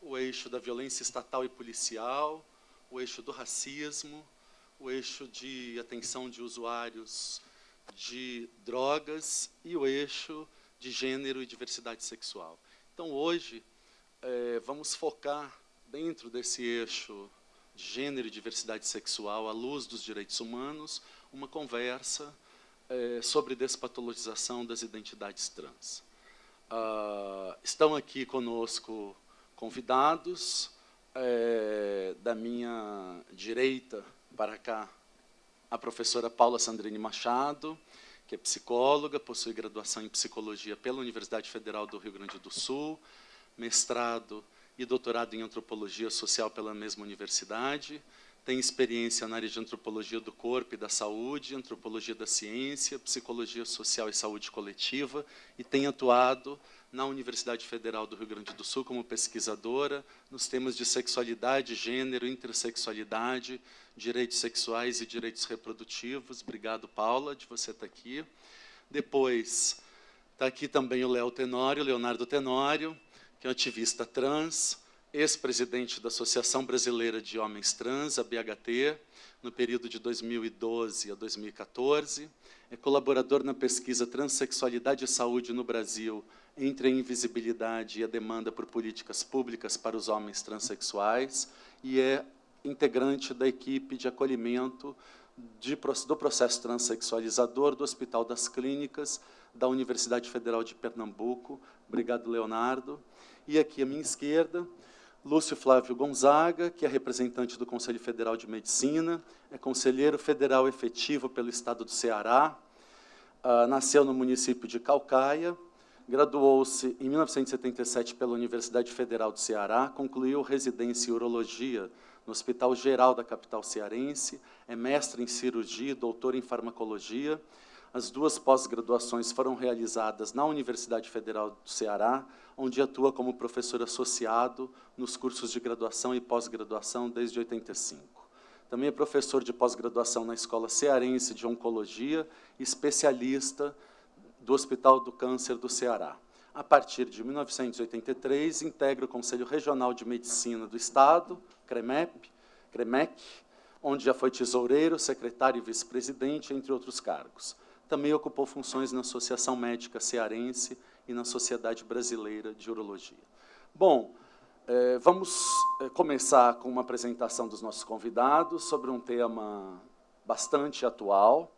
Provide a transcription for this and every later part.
o eixo da violência estatal e policial, o eixo do racismo, o eixo de atenção de usuários de drogas e o eixo de gênero e diversidade sexual. Então, hoje, é, vamos focar dentro desse eixo de gênero e diversidade sexual, à luz dos direitos humanos, uma conversa é, sobre despatologização das identidades trans. Ah, estão aqui conosco convidados, é, da minha direita para cá, a professora Paula Sandrini Machado, que é psicóloga, possui graduação em psicologia pela Universidade Federal do Rio Grande do Sul, mestrado e doutorado em antropologia social pela mesma universidade, tem experiência na área de antropologia do corpo e da saúde, antropologia da ciência, psicologia social e saúde coletiva, e tem atuado na Universidade Federal do Rio Grande do Sul como pesquisadora nos temas de sexualidade, gênero, intersexualidade, direitos sexuais e direitos reprodutivos. Obrigado, Paula, de você estar aqui. Depois, está aqui também o Léo Tenório, Leonardo Tenório, que é um ativista trans, ex-presidente da Associação Brasileira de Homens Trans, a BHT, no período de 2012 a 2014. É colaborador na pesquisa Transsexualidade e Saúde no Brasil, entre a invisibilidade e a demanda por políticas públicas para os homens transexuais, e é integrante da equipe de acolhimento de, do processo transexualizador do Hospital das Clínicas da Universidade Federal de Pernambuco. Obrigado, Leonardo. E aqui à minha esquerda, Lúcio Flávio Gonzaga, que é representante do Conselho Federal de Medicina, é conselheiro federal efetivo pelo Estado do Ceará, uh, nasceu no município de Calcaia, graduou-se em 1977 pela Universidade Federal do Ceará, concluiu residência em urologia no Hospital Geral da capital cearense, é mestre em cirurgia doutor em farmacologia, as duas pós-graduações foram realizadas na Universidade Federal do Ceará, onde atua como professor associado nos cursos de graduação e pós-graduação desde 85. Também é professor de pós-graduação na Escola Cearense de Oncologia, especialista do Hospital do Câncer do Ceará. A partir de 1983, integra o Conselho Regional de Medicina do Estado, CREMEP, CREMEC, onde já foi tesoureiro, secretário e vice-presidente, entre outros cargos. Também ocupou funções na Associação Médica Cearense e na Sociedade Brasileira de Urologia. Bom, é, vamos é, começar com uma apresentação dos nossos convidados sobre um tema bastante atual,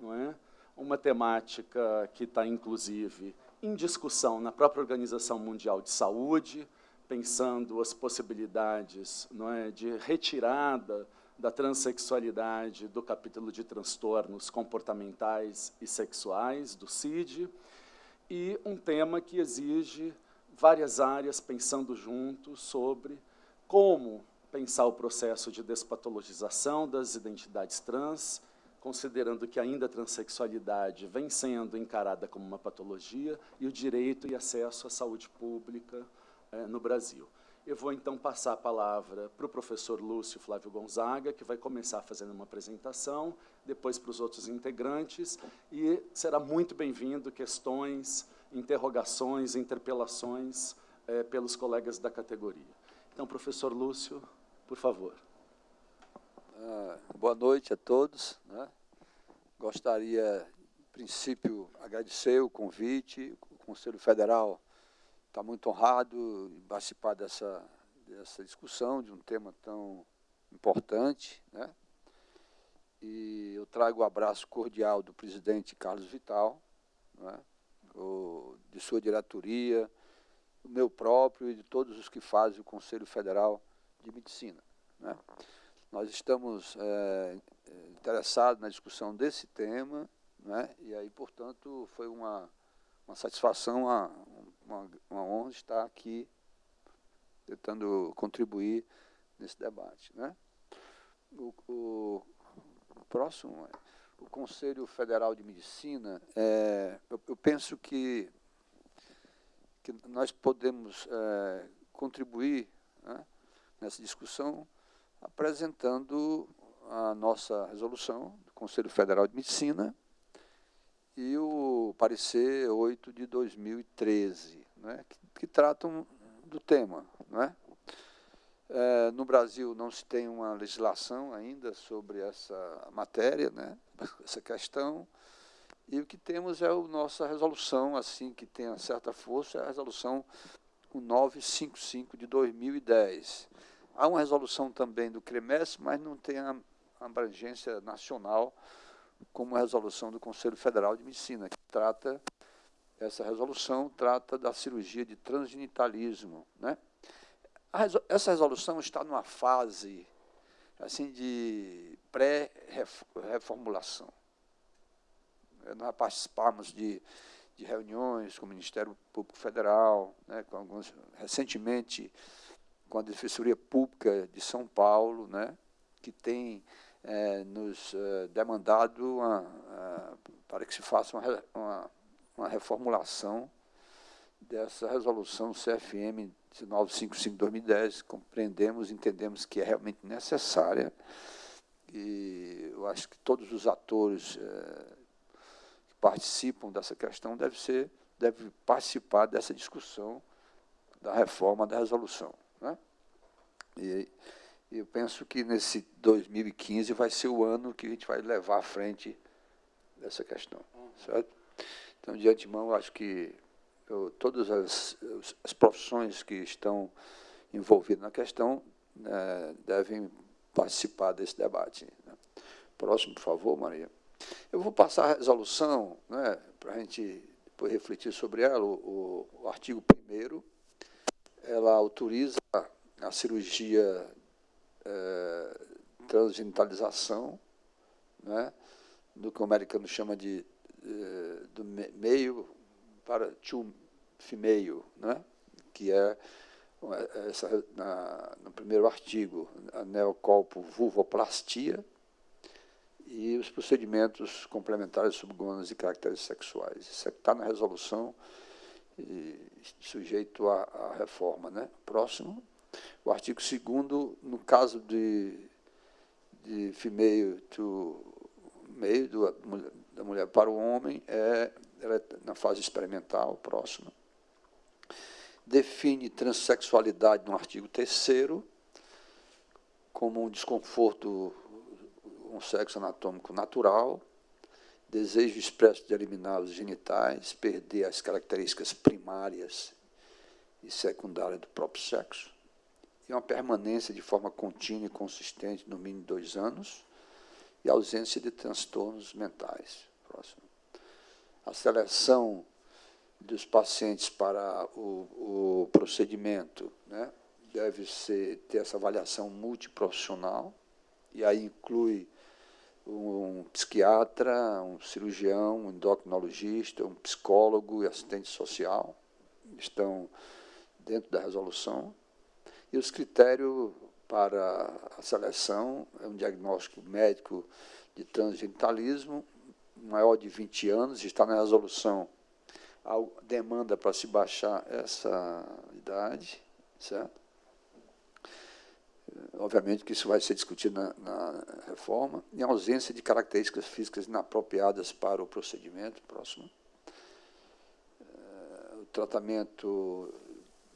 não é? uma temática que está, inclusive, em discussão na própria Organização Mundial de Saúde, pensando as possibilidades não é, de retirada da transexualidade do capítulo de transtornos comportamentais e sexuais, do CID, e um tema que exige várias áreas pensando juntos sobre como pensar o processo de despatologização das identidades trans, considerando que ainda a transexualidade vem sendo encarada como uma patologia, e o direito e acesso à saúde pública eh, no Brasil. Eu vou, então, passar a palavra para o professor Lúcio Flávio Gonzaga, que vai começar fazendo uma apresentação, depois para os outros integrantes, e será muito bem-vindo questões, interrogações, interpelações é, pelos colegas da categoria. Então, professor Lúcio, por favor. Ah, boa noite a todos. Né? Gostaria, em princípio, agradecer o convite, o Conselho Federal está muito honrado em participar dessa, dessa discussão de um tema tão importante. Né? E eu trago o abraço cordial do presidente Carlos Vital, né? o, de sua diretoria, o meu próprio e de todos os que fazem o Conselho Federal de Medicina. Né? Nós estamos é, interessados na discussão desse tema, né? e aí, portanto, foi uma uma satisfação, uma, uma, uma honra estar aqui tentando contribuir nesse debate. Né? O, o, próximo, o Conselho Federal de Medicina, é, eu, eu, penso que, que nós podemos é, contribuir né, nessa discussão apresentando a nossa resolução do Conselho Federal de Medicina, e o parecer 8 de 2013, né, que, que tratam do tema. Né? É, no Brasil não se tem uma legislação ainda sobre essa matéria, né, essa questão, e o que temos é a nossa resolução, assim, que tem certa força, é a resolução 955 de 2010. Há uma resolução também do CREMES, mas não tem a abrangência nacional como a resolução do Conselho Federal de Medicina, que trata, essa resolução trata da cirurgia de transgenitalismo. Né? Essa resolução está numa fase assim de pré-reformulação. Nós participamos de, de, reuniões com o Ministério Público Federal, né, com alguns, recentemente com a Defensoria Pública de São Paulo, né, que tem é, nos é, demandado uma, para que se faça uma, uma, uma reformulação dessa resolução CFM 1955-2010, compreendemos, entendemos que é realmente necessária, e eu acho que todos os atores é, que participam dessa questão devem, ser, devem participar dessa discussão da reforma da resolução. Né? E eu penso que nesse 2015 vai ser o ano que a gente vai levar à frente dessa questão, certo? Então, de antemão, acho que eu, todas as, as, profissões que estão envolvidas na questão né, devem participar desse debate. Né? Próximo, por favor, Maria. Eu vou passar a resolução, né, para a gente depois refletir sobre ela, o, o artigo 1 ela autoriza a cirurgia é, transgenitalização, né, do que o americano chama de é, do meio para to female, né, que é essa, na, no primeiro artigo, a neocolpo vulvoplastia e os procedimentos complementares subgônicos e caracteres sexuais. Isso está na resolução e sujeito à, à reforma. Né? Próximo. O artigo 2 no caso de, de female to male, do, da mulher para o homem, é, é na fase experimental, próxima. Define transexualidade no artigo 3 como um desconforto, um sexo anatômico natural, desejo expresso de eliminar os genitais, perder as características primárias e secundárias do próprio sexo, e uma permanência de forma contínua e consistente no mínimo dois anos e ausência de transtornos mentais. Próximo. A seleção dos pacientes para o, o procedimento né, deve ser, ter essa avaliação multiprofissional, e aí inclui um psiquiatra, um cirurgião, um endocrinologista, um psicólogo e assistente social, estão dentro da resolução. E os critérios para a seleção é um diagnóstico médico de transgenitalismo, maior de 20 anos, está na resolução a demanda para se baixar essa idade, certo? Obviamente que isso vai ser discutido na, na reforma, em ausência de características físicas inapropriadas para o procedimento próximo. Eh, o tratamento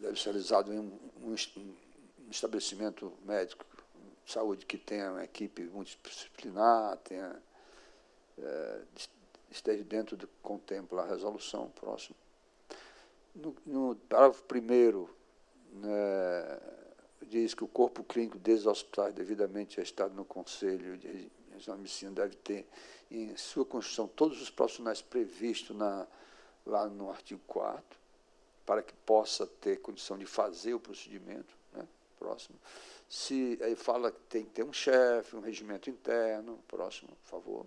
deve ser realizado em um, um, um estabelecimento médico de saúde que tenha uma equipe multidisciplinar, tenha, é, esteja dentro do que contempla a resolução próxima. No, no parágrafo primeiro, né, diz que o corpo clínico desses hospitais devidamente estado no Conselho de Regional de Medicina deve ter em sua Constituição todos os profissionais previstos na, lá no artigo 4 para que possa ter condição de fazer o procedimento, né? próximo. Se aí fala que tem que ter um chefe, um regimento interno, próximo, por favor.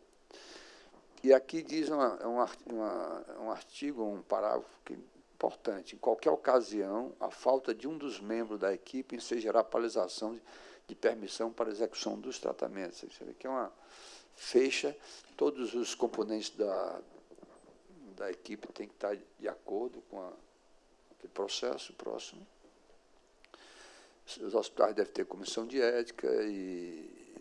E aqui diz uma, é uma, uma, um artigo, um parágrafo que é importante. Em qualquer ocasião, a falta de um dos membros da equipe ensejará paralisação de, de permissão para execução dos tratamentos. Isso aqui é uma fecha, todos os componentes da, da equipe têm que estar de acordo com a processo próximo. Os hospitais devem ter comissão de ética e,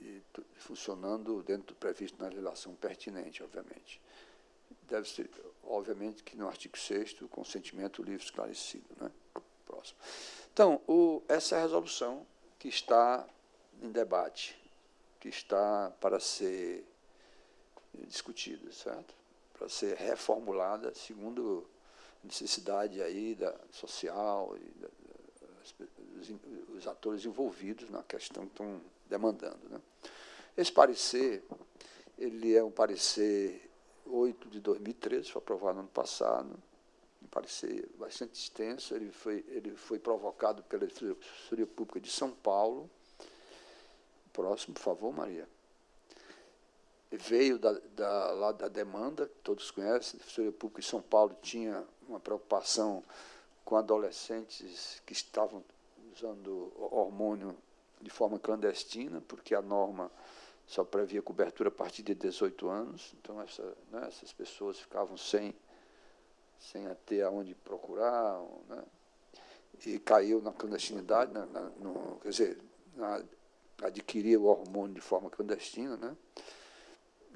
e, e funcionando dentro do previsto na legislação pertinente, obviamente. Deve ser, obviamente, que no artigo 6 o consentimento livre esclarecido. Né? Próximo. Então, o, essa é a resolução que está em debate, que está para ser discutida, certo? Para ser reformulada segundo necessidade aí da social e da, os, os, atores envolvidos na questão que estão demandando. Né? Esse parecer, ele é um parecer 8 de 2013, foi aprovado no ano passado, um parecer bastante extenso, ele foi, ele foi provocado pela Defensoria Pública de São Paulo. Próximo, por favor, Maria. Veio da, da, lá da demanda, que todos conhecem, a Defensoria Pública de São Paulo tinha uma preocupação com adolescentes que estavam usando hormônio de forma clandestina, porque a norma só previa cobertura a partir de 18 anos, então essa, né, essas pessoas ficavam sem, sem ter aonde procurar, né, e caiu na clandestinidade, na, na, no, quer dizer, na, adquiria o hormônio de forma clandestina. Né.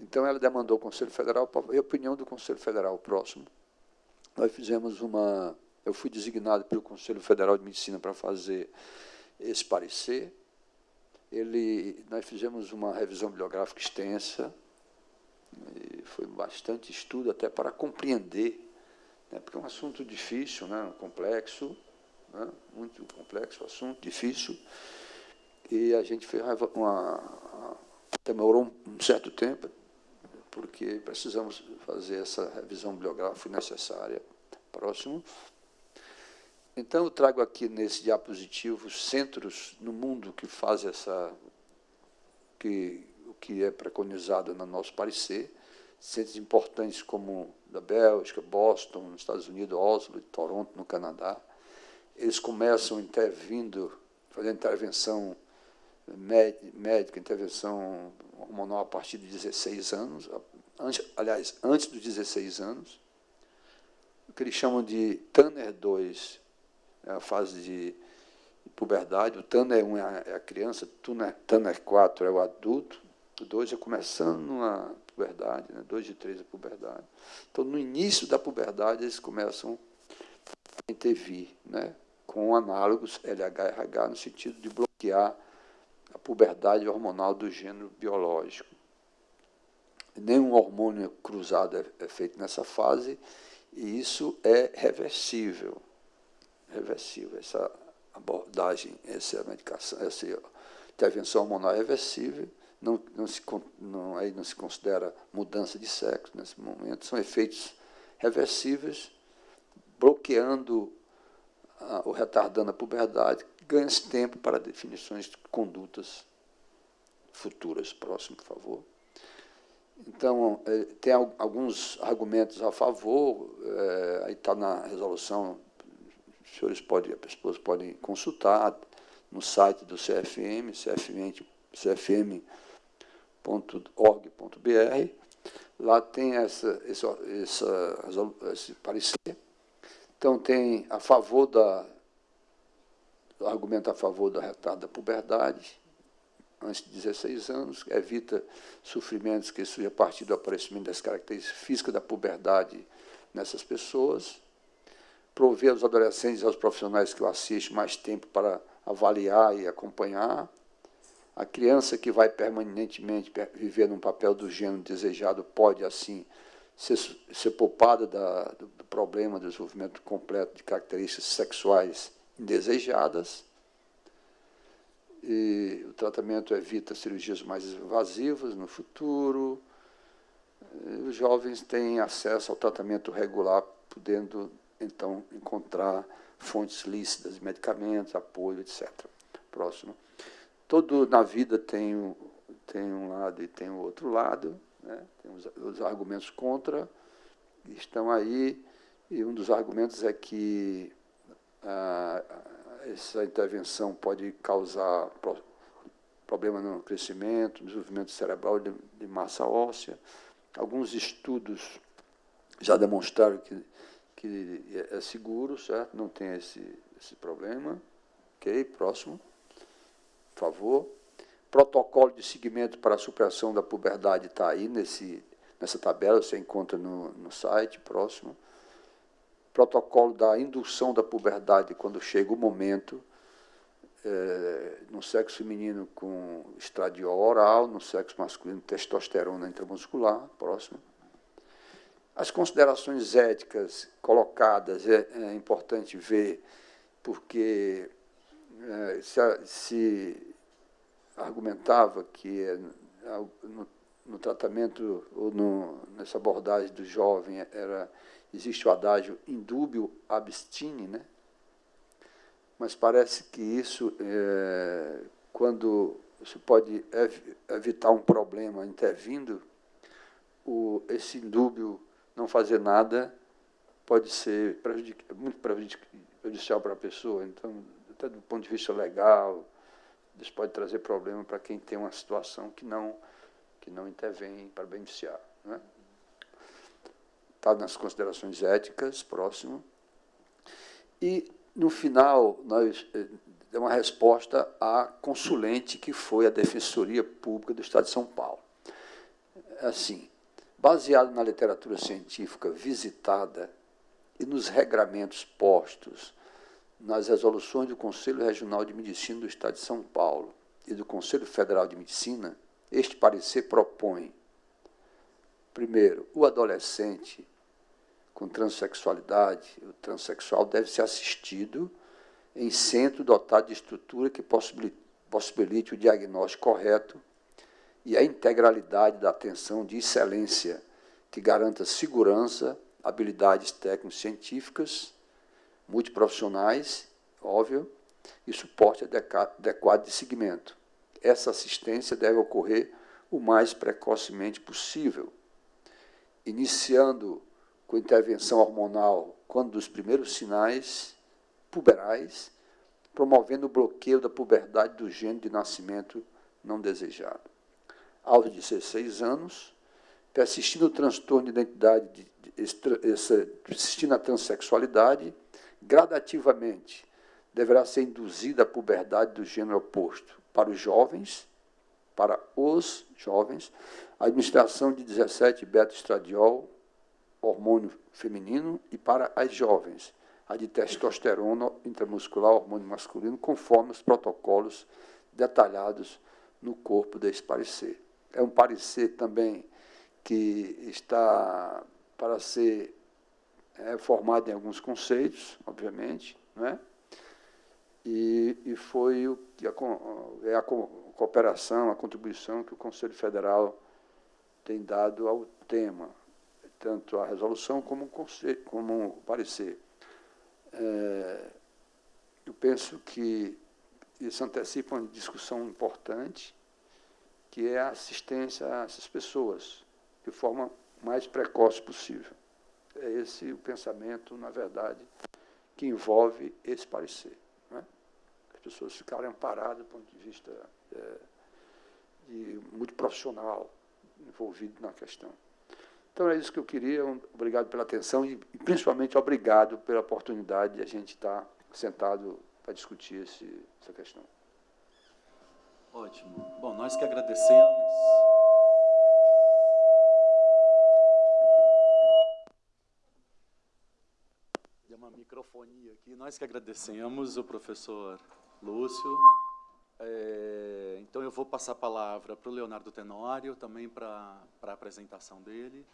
Então ela demandou ao Conselho Federal, e a opinião do Conselho Federal próximo. Nós fizemos uma. Eu fui designado pelo Conselho Federal de Medicina para fazer esse parecer, ele, nós fizemos uma revisão bibliográfica extensa, foi bastante estudo até para compreender, né, porque é um assunto difícil, né, complexo, né, muito complexo o assunto, difícil, e a gente fez uma, uma demorou um certo tempo, porque precisamos fazer essa revisão bibliográfica necessária. Próximo. Então, eu trago aqui nesse diapositivo centros no mundo que fazem essa, que, o que é preconizado no nosso parecer, centros importantes como da Bélgica, Boston, nos Estados Unidos, Oslo e Toronto, no Canadá. Eles começam intervindo, fazendo intervenção médica, intervenção hormonal a partir de 16 anos, antes, aliás, antes dos 16 anos, o que eles chamam de Tanner 2, é a fase de puberdade. O Tanner é, um é a criança, Tanner, Tanner 4 é o adulto, o 2 é começando a puberdade, né? 2 de 3 é a puberdade. Então, no início da puberdade, eles começam a intervir, né? com análogos LH-RH, no sentido de bloquear a puberdade hormonal do gênero biológico. Nenhum hormônio cruzado é, é feito nessa fase, e isso é reversível reversível. Essa abordagem, essa medicação, essa intervenção hormonal é reversível, não, não, se, não, aí não se considera mudança de sexo nesse momento, são efeitos reversíveis, bloqueando, ou retardando a puberdade, ganha-se tempo para definições de condutas futuras. Próximo, por favor. Então, é, tem alguns argumentos a favor, é, aí está na resolução os senhores podem, as pessoas podem consultar no site do CFM, cfm.org.br. Lá tem essa, esse, essa, esse parecer. Então, tem a favor da. Argumento a favor da retardo da puberdade, antes de 16 anos, evita sofrimentos que surgem a partir do aparecimento das características físicas da puberdade nessas pessoas prover aos adolescentes e aos profissionais que o assistem mais tempo para avaliar e acompanhar. A criança que vai permanentemente viver num papel do gênero desejado pode, assim, ser, ser poupada da, do, do problema do desenvolvimento completo de características sexuais indesejadas. E o tratamento evita cirurgias mais invasivas no futuro. E os jovens têm acesso ao tratamento regular, podendo então encontrar fontes lícitas de medicamentos, apoio, etc. Próximo. Todo na vida tem, tem um lado e tem o outro lado, né? tem os, os argumentos contra, estão aí, e um dos argumentos é que ah, essa intervenção pode causar pro, problema no crescimento, no desenvolvimento cerebral de, de massa óssea. Alguns estudos já demonstraram que que é seguro, certo? Não tem esse, esse problema. Ok? Próximo. Por favor. Protocolo de seguimento para a supressão da puberdade está aí nesse, nessa tabela, você encontra no, no site próximo. Protocolo da indução da puberdade quando chega o momento, é, no sexo feminino com estradiol oral, no sexo masculino testosterona intramuscular, próximo. As considerações éticas colocadas é, é importante ver, porque é, se, se argumentava que é, no, no tratamento ou no, nessa abordagem do jovem era existe o adágio indúbio abstine, né? Mas parece que isso, é, quando se pode ev evitar um problema intervindo, o, esse indúbio não fazer nada pode ser prejudic muito prejudicial para a pessoa. Então, até do ponto de vista legal, isso pode trazer problema para quem tem uma situação que não, que não intervém para beneficiar. Né? Tá nas considerações éticas, próximo. E, no final, nós é uma resposta à consulente que foi a Defensoria Pública do Estado de São Paulo. Assim, baseado na literatura científica visitada e nos regramentos postos nas resoluções do Conselho Regional de Medicina do Estado de São Paulo e do Conselho Federal de Medicina, este parecer propõe, primeiro, o adolescente com transexualidade, o transexual deve ser assistido em centro dotado de estrutura que possibilite o diagnóstico correto e a integralidade da atenção de excelência que garanta segurança, habilidades técnico-científicas, multiprofissionais, óbvio, e suporte adequado de seguimento. Essa assistência deve ocorrer o mais precocemente possível, iniciando com intervenção hormonal quando dos primeiros sinais puberais, promovendo o bloqueio da puberdade do gênero de nascimento não desejado. Aos 16 anos, persistindo o transtorno de identidade, de, de, persistindo a transexualidade, gradativamente deverá ser induzida a puberdade do gênero oposto para os jovens, para os jovens, a administração de 17 beta-estradiol, hormônio feminino, e para as jovens, a de testosterona intramuscular, hormônio masculino, conforme os protocolos detalhados no corpo desse parecer é um parecer também que está para ser é, formado em alguns conceitos, obviamente, não é? E, e foi o que a, é a cooperação, a contribuição que o Conselho Federal tem dado ao tema, tanto a resolução como o, conselho, como parecer. É, eu penso que isso antecipa uma discussão importante, que é a assistência a essas pessoas, de forma mais precoce possível. É esse o pensamento, na verdade, que envolve esse parecer. É? As pessoas ficarem amparadas do ponto de vista é, de, muito profissional envolvido na questão. Então, é isso que eu queria. Obrigado pela atenção e, principalmente, obrigado pela oportunidade de a gente estar sentado para discutir esse, essa questão. Ótimo. Bom, nós que agradecemos. Deu uma microfonia aqui. Nós que agradecemos o professor Lúcio. É, então, eu vou passar a palavra para o Leonardo Tenório, também para, para a apresentação dele.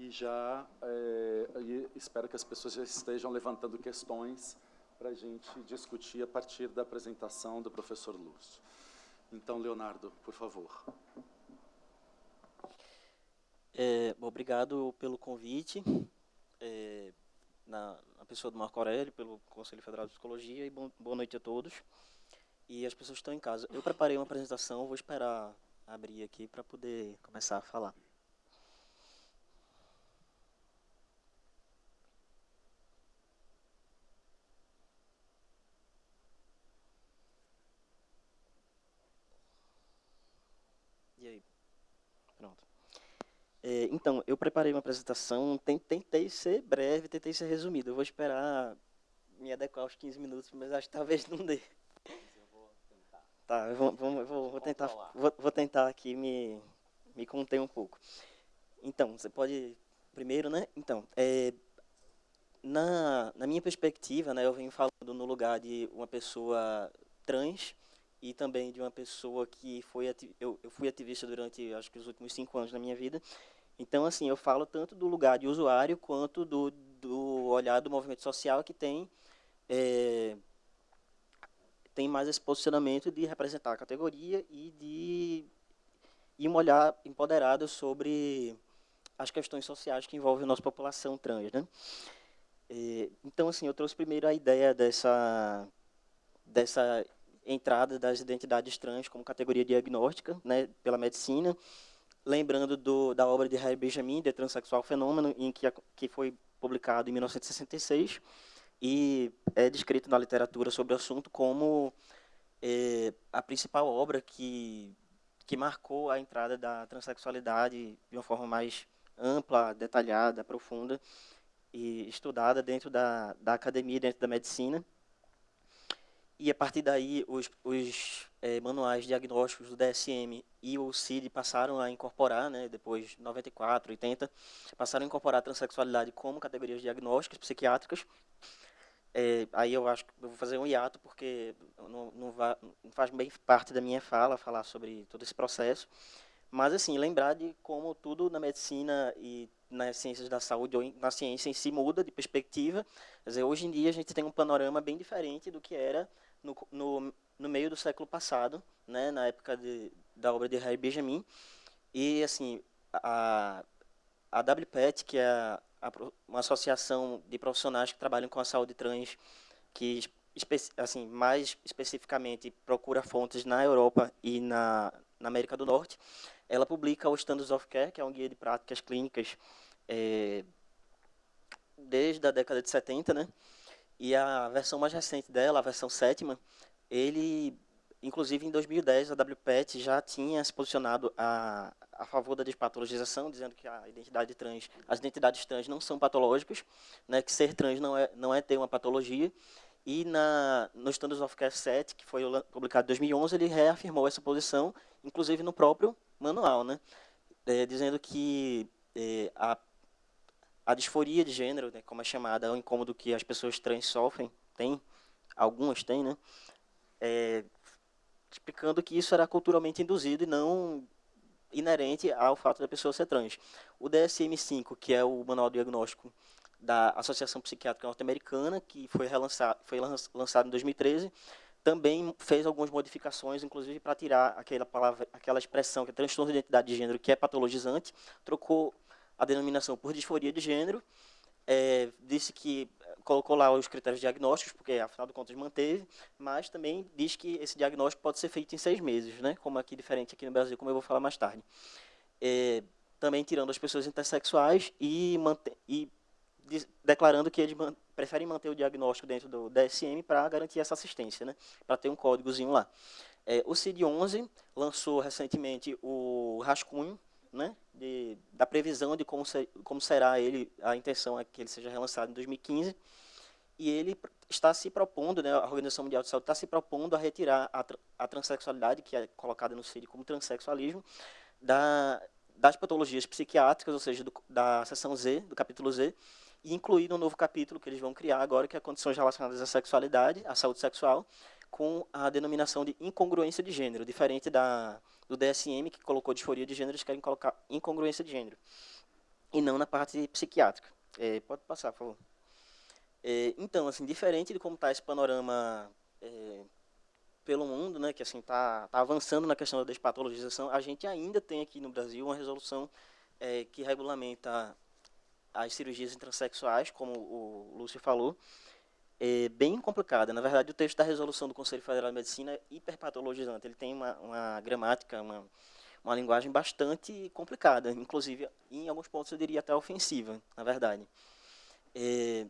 E já é, e espero que as pessoas já estejam levantando questões para a gente discutir a partir da apresentação do professor Lúcio. Então, Leonardo, por favor. É, obrigado pelo convite, é, na, na, pessoa do Marco Aurélio, pelo Conselho Federal de Psicologia, e bom, boa noite a todos. E as pessoas que estão em casa. Eu preparei uma apresentação, vou esperar abrir aqui para poder começar a falar. É, então, eu preparei uma apresentação, tentei ser breve, tentei ser resumido. Eu vou esperar me adequar aos 15 minutos, mas acho que talvez não dê. Tá, vou, vou, vou tentar, vou, vou, tentar aqui me, me conter um pouco. Então, você pode, primeiro, né? Então, é, na, na minha perspectiva, né, eu venho falando no lugar de uma pessoa trans e também de uma pessoa que foi eu, eu fui ativista durante acho que os últimos cinco anos da minha vida. Então, assim, eu falo tanto do lugar de usuário quanto do, do olhar do movimento social que tem é, tem mais esse posicionamento de representar a categoria e de e um olhar empoderado sobre as questões sociais que envolvem a nossa população trans, né? É, então, assim, eu trouxe primeiro a ideia dessa, dessa entrada das identidades trans como categoria diagnóstica né, pela medicina, lembrando do, da obra de Harry Benjamin, The Transsexual Fenômeno, em que, que foi publicado em 1966, e é descrito na literatura sobre o assunto como é, a principal obra que, que marcou a entrada da transexualidade de uma forma mais ampla, detalhada, profunda, e estudada dentro da, da academia, dentro da medicina. E a partir daí, os, os é, manuais diagnósticos do DSM e o CID passaram a incorporar, né, depois de 94, 80, passaram a incorporar a transexualidade como categorias diagnósticas psiquiátricas. É, aí eu acho que eu vou fazer um hiato, porque não, não, vai, não faz bem parte da minha fala falar sobre todo esse processo. Mas, assim, lembrar de como tudo na medicina e nas ciências da saúde ou na ciência em si muda de perspectiva. Quer dizer, hoje em dia a gente tem um panorama bem diferente do que era no, no, no meio do século passado, né, na época de, da obra de Harry Benjamin. E, assim, a, a WPET, que é a, a, uma associação de profissionais que trabalham com a saúde trans, que assim, mais especificamente procura fontes na Europa e na, na América do Norte, ela publica o Standards of Care, que é um guia de práticas clínicas é, desde a década de 70, né? E a versão mais recente dela, a versão sétima, ele, inclusive em 2010, a WPET já tinha se posicionado a, a favor da despatologização, dizendo que a identidade trans, as identidades trans não são patológicas, né? Que ser trans não é, não é ter uma patologia. E na, no Standards of Care 7, que foi publicado em 2011, ele reafirmou essa posição, inclusive no próprio manual, né? É, dizendo que é, a, a disforia de gênero, né, como é chamada, é um incômodo que as pessoas trans sofrem, tem, algumas têm, né? É, explicando que isso era culturalmente induzido e não inerente ao fato da pessoa ser trans. O DSM-5, que é o manual diagnóstico da Associação Psiquiátrica Norte-Americana, que foi, relançado, foi lançado em 2013, também fez algumas modificações, inclusive para tirar aquela palavra, aquela expressão que é transtorno de identidade de gênero, que é patologizante, trocou a denominação por disforia de gênero, é, disse que colocou lá os critérios diagnósticos, porque afinal de contas manteve, mas também diz que esse diagnóstico pode ser feito em seis meses, né? como aqui diferente aqui no Brasil, como eu vou falar mais tarde. É, também tirando as pessoas intersexuais e, e de, declarando que eles man, preferem manter o diagnóstico dentro do DSM para garantir essa assistência, né? para ter um códigozinho lá. É, o CID-11 lançou recentemente o rascunho né, de, da previsão de como, ser, como será ele, a intenção é que ele seja relançado em 2015, e ele está se propondo, né, a Organização Mundial de Saúde está se propondo a retirar a, a transexualidade, que é colocada no CID como transexualismo, da, das patologias psiquiátricas, ou seja, do, da seção Z, do capítulo Z, e incluir um novo capítulo que eles vão criar agora, que é condições relacionadas à sexualidade, à saúde sexual, com a denominação de incongruência de gênero, diferente da, do DSM, que colocou disforia de gênero, eles querem colocar incongruência de gênero, e não na parte psiquiátrica. É, pode passar, por favor. É, então, assim, diferente de como está esse panorama é, pelo mundo, né, que assim está tá avançando na questão da despatologização, a gente ainda tem aqui no Brasil uma resolução é, que regulamenta as cirurgias transexuais, como o Lúcio falou, é bem complicada. Na verdade, o texto da resolução do Conselho Federal de Medicina é hiperpatologizante. Ele tem uma, uma gramática, uma, uma linguagem bastante complicada, inclusive, em alguns pontos, eu diria até ofensiva, na verdade. É,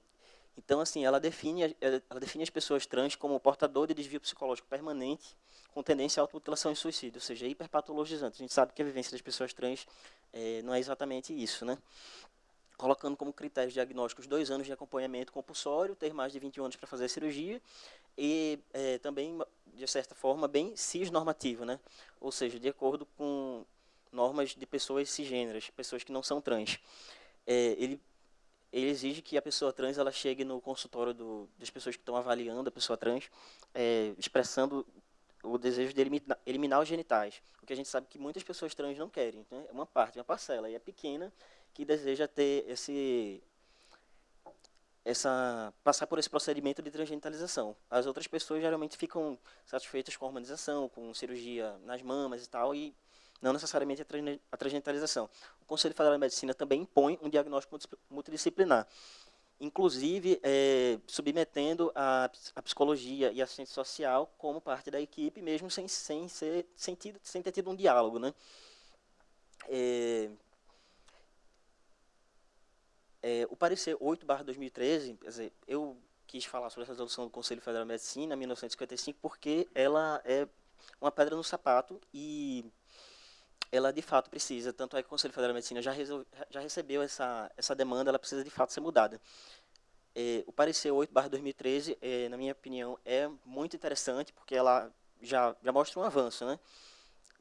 então, assim, ela define, ela define as pessoas trans como portador de desvio psicológico permanente com tendência à automutilação e suicídio, ou seja, hiperpatologizante. A gente sabe que a vivência das pessoas trans é, não é exatamente isso, né? Colocando como critérios diagnósticos dois anos de acompanhamento compulsório, ter mais de 21 anos para fazer a cirurgia, e é, também de certa forma, bem cisnormativo, né? ou seja, de acordo com normas de pessoas cisgêneras, pessoas que não são trans. É, ele, ele exige que a pessoa trans ela chegue no consultório do, das pessoas que estão avaliando a pessoa trans, é, expressando o desejo de eliminar, eliminar, os genitais, o que a gente sabe que muitas pessoas trans não querem. Né? É uma parte, uma parcela, e é pequena, que deseja ter esse essa passar por esse procedimento de transgenitalização. As outras pessoas geralmente ficam satisfeitas com a hormonização, com cirurgia nas mamas e tal, e não necessariamente a transgenitalização. O Conselho Federal de Medicina também impõe um diagnóstico multidisciplinar, inclusive é, submetendo a, a, psicologia e a ciência social como parte da equipe, mesmo sem, sem, ser, sem, tido, sem ter tido um diálogo. Né? É, é, o parecer 8 2013, quer dizer, eu quis falar sobre essa resolução do Conselho Federal de Medicina, 1955, porque ela é uma pedra no sapato e ela de fato precisa, tanto é que o Conselho Federal de Medicina já, resol, já recebeu essa, essa demanda, ela precisa de fato ser mudada. É, o parecer 8 2013, é, na minha opinião, é muito interessante, porque ela já, já mostra um avanço, né?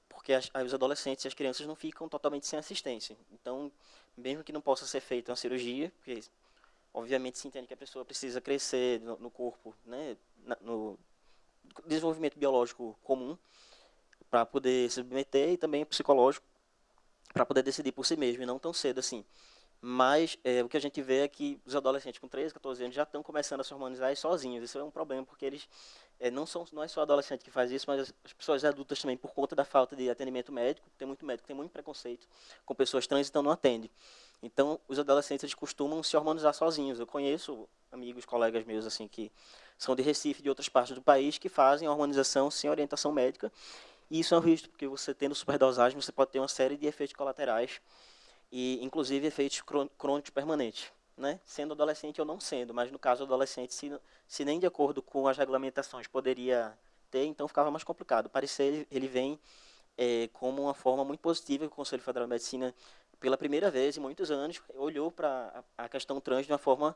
Porque as, os adolescentes e as crianças não ficam totalmente sem assistência. Então, mesmo que não possa ser feita uma cirurgia, porque obviamente se entende que a pessoa precisa crescer no, no corpo, né, no desenvolvimento biológico comum, para poder se submeter e também psicológico, para poder decidir por si mesmo, e não tão cedo assim. Mas é, o que a gente vê é que os adolescentes com 13, 14 anos já estão começando a se hormonizar sozinhos. Isso é um problema, porque eles é, não, são, não é só adolescente que faz isso, mas as, as, pessoas adultas também, por conta da falta de atendimento médico, tem muito médico, tem muito preconceito com pessoas trans, então não atende. Então, os adolescentes eles costumam se hormonizar sozinhos. Eu conheço amigos, colegas meus assim que são de Recife, de outras partes do país, que fazem a hormonização sem orientação médica. E isso é um risco, porque você tendo superdosagem, você pode ter uma série de efeitos colaterais e inclusive efeitos crônicos permanentes, né? Sendo adolescente ou não sendo, mas no caso adolescente, se, se nem de acordo com as regulamentações poderia ter, então ficava mais complicado. O parecer ele vem é, como uma forma muito positiva que o Conselho Federal de Medicina, pela primeira vez em muitos anos, olhou para a questão trans de uma forma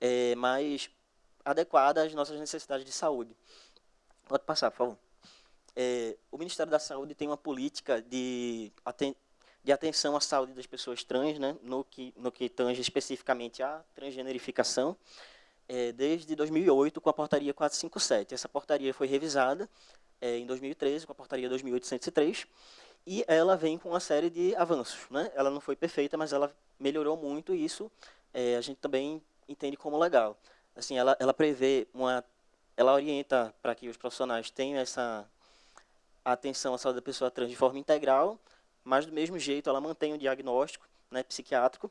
é, mais adequada às nossas necessidades de saúde. Pode passar, por favor. É, o Ministério da Saúde tem uma política de de atenção à saúde das pessoas trans, né, no, que, no que tange especificamente a transgenerificação, é, desde 2008 com a portaria 457. Essa portaria foi revisada é, em 2013 com a portaria 2803 e ela vem com uma série de avanços. Né? Ela não foi perfeita, mas ela melhorou muito e isso é, a gente também entende como legal. Assim, ela, ela prevê uma, ela orienta para que os profissionais tenham essa atenção à saúde da pessoa trans de forma integral, mas do mesmo jeito ela mantém o diagnóstico né, psiquiátrico,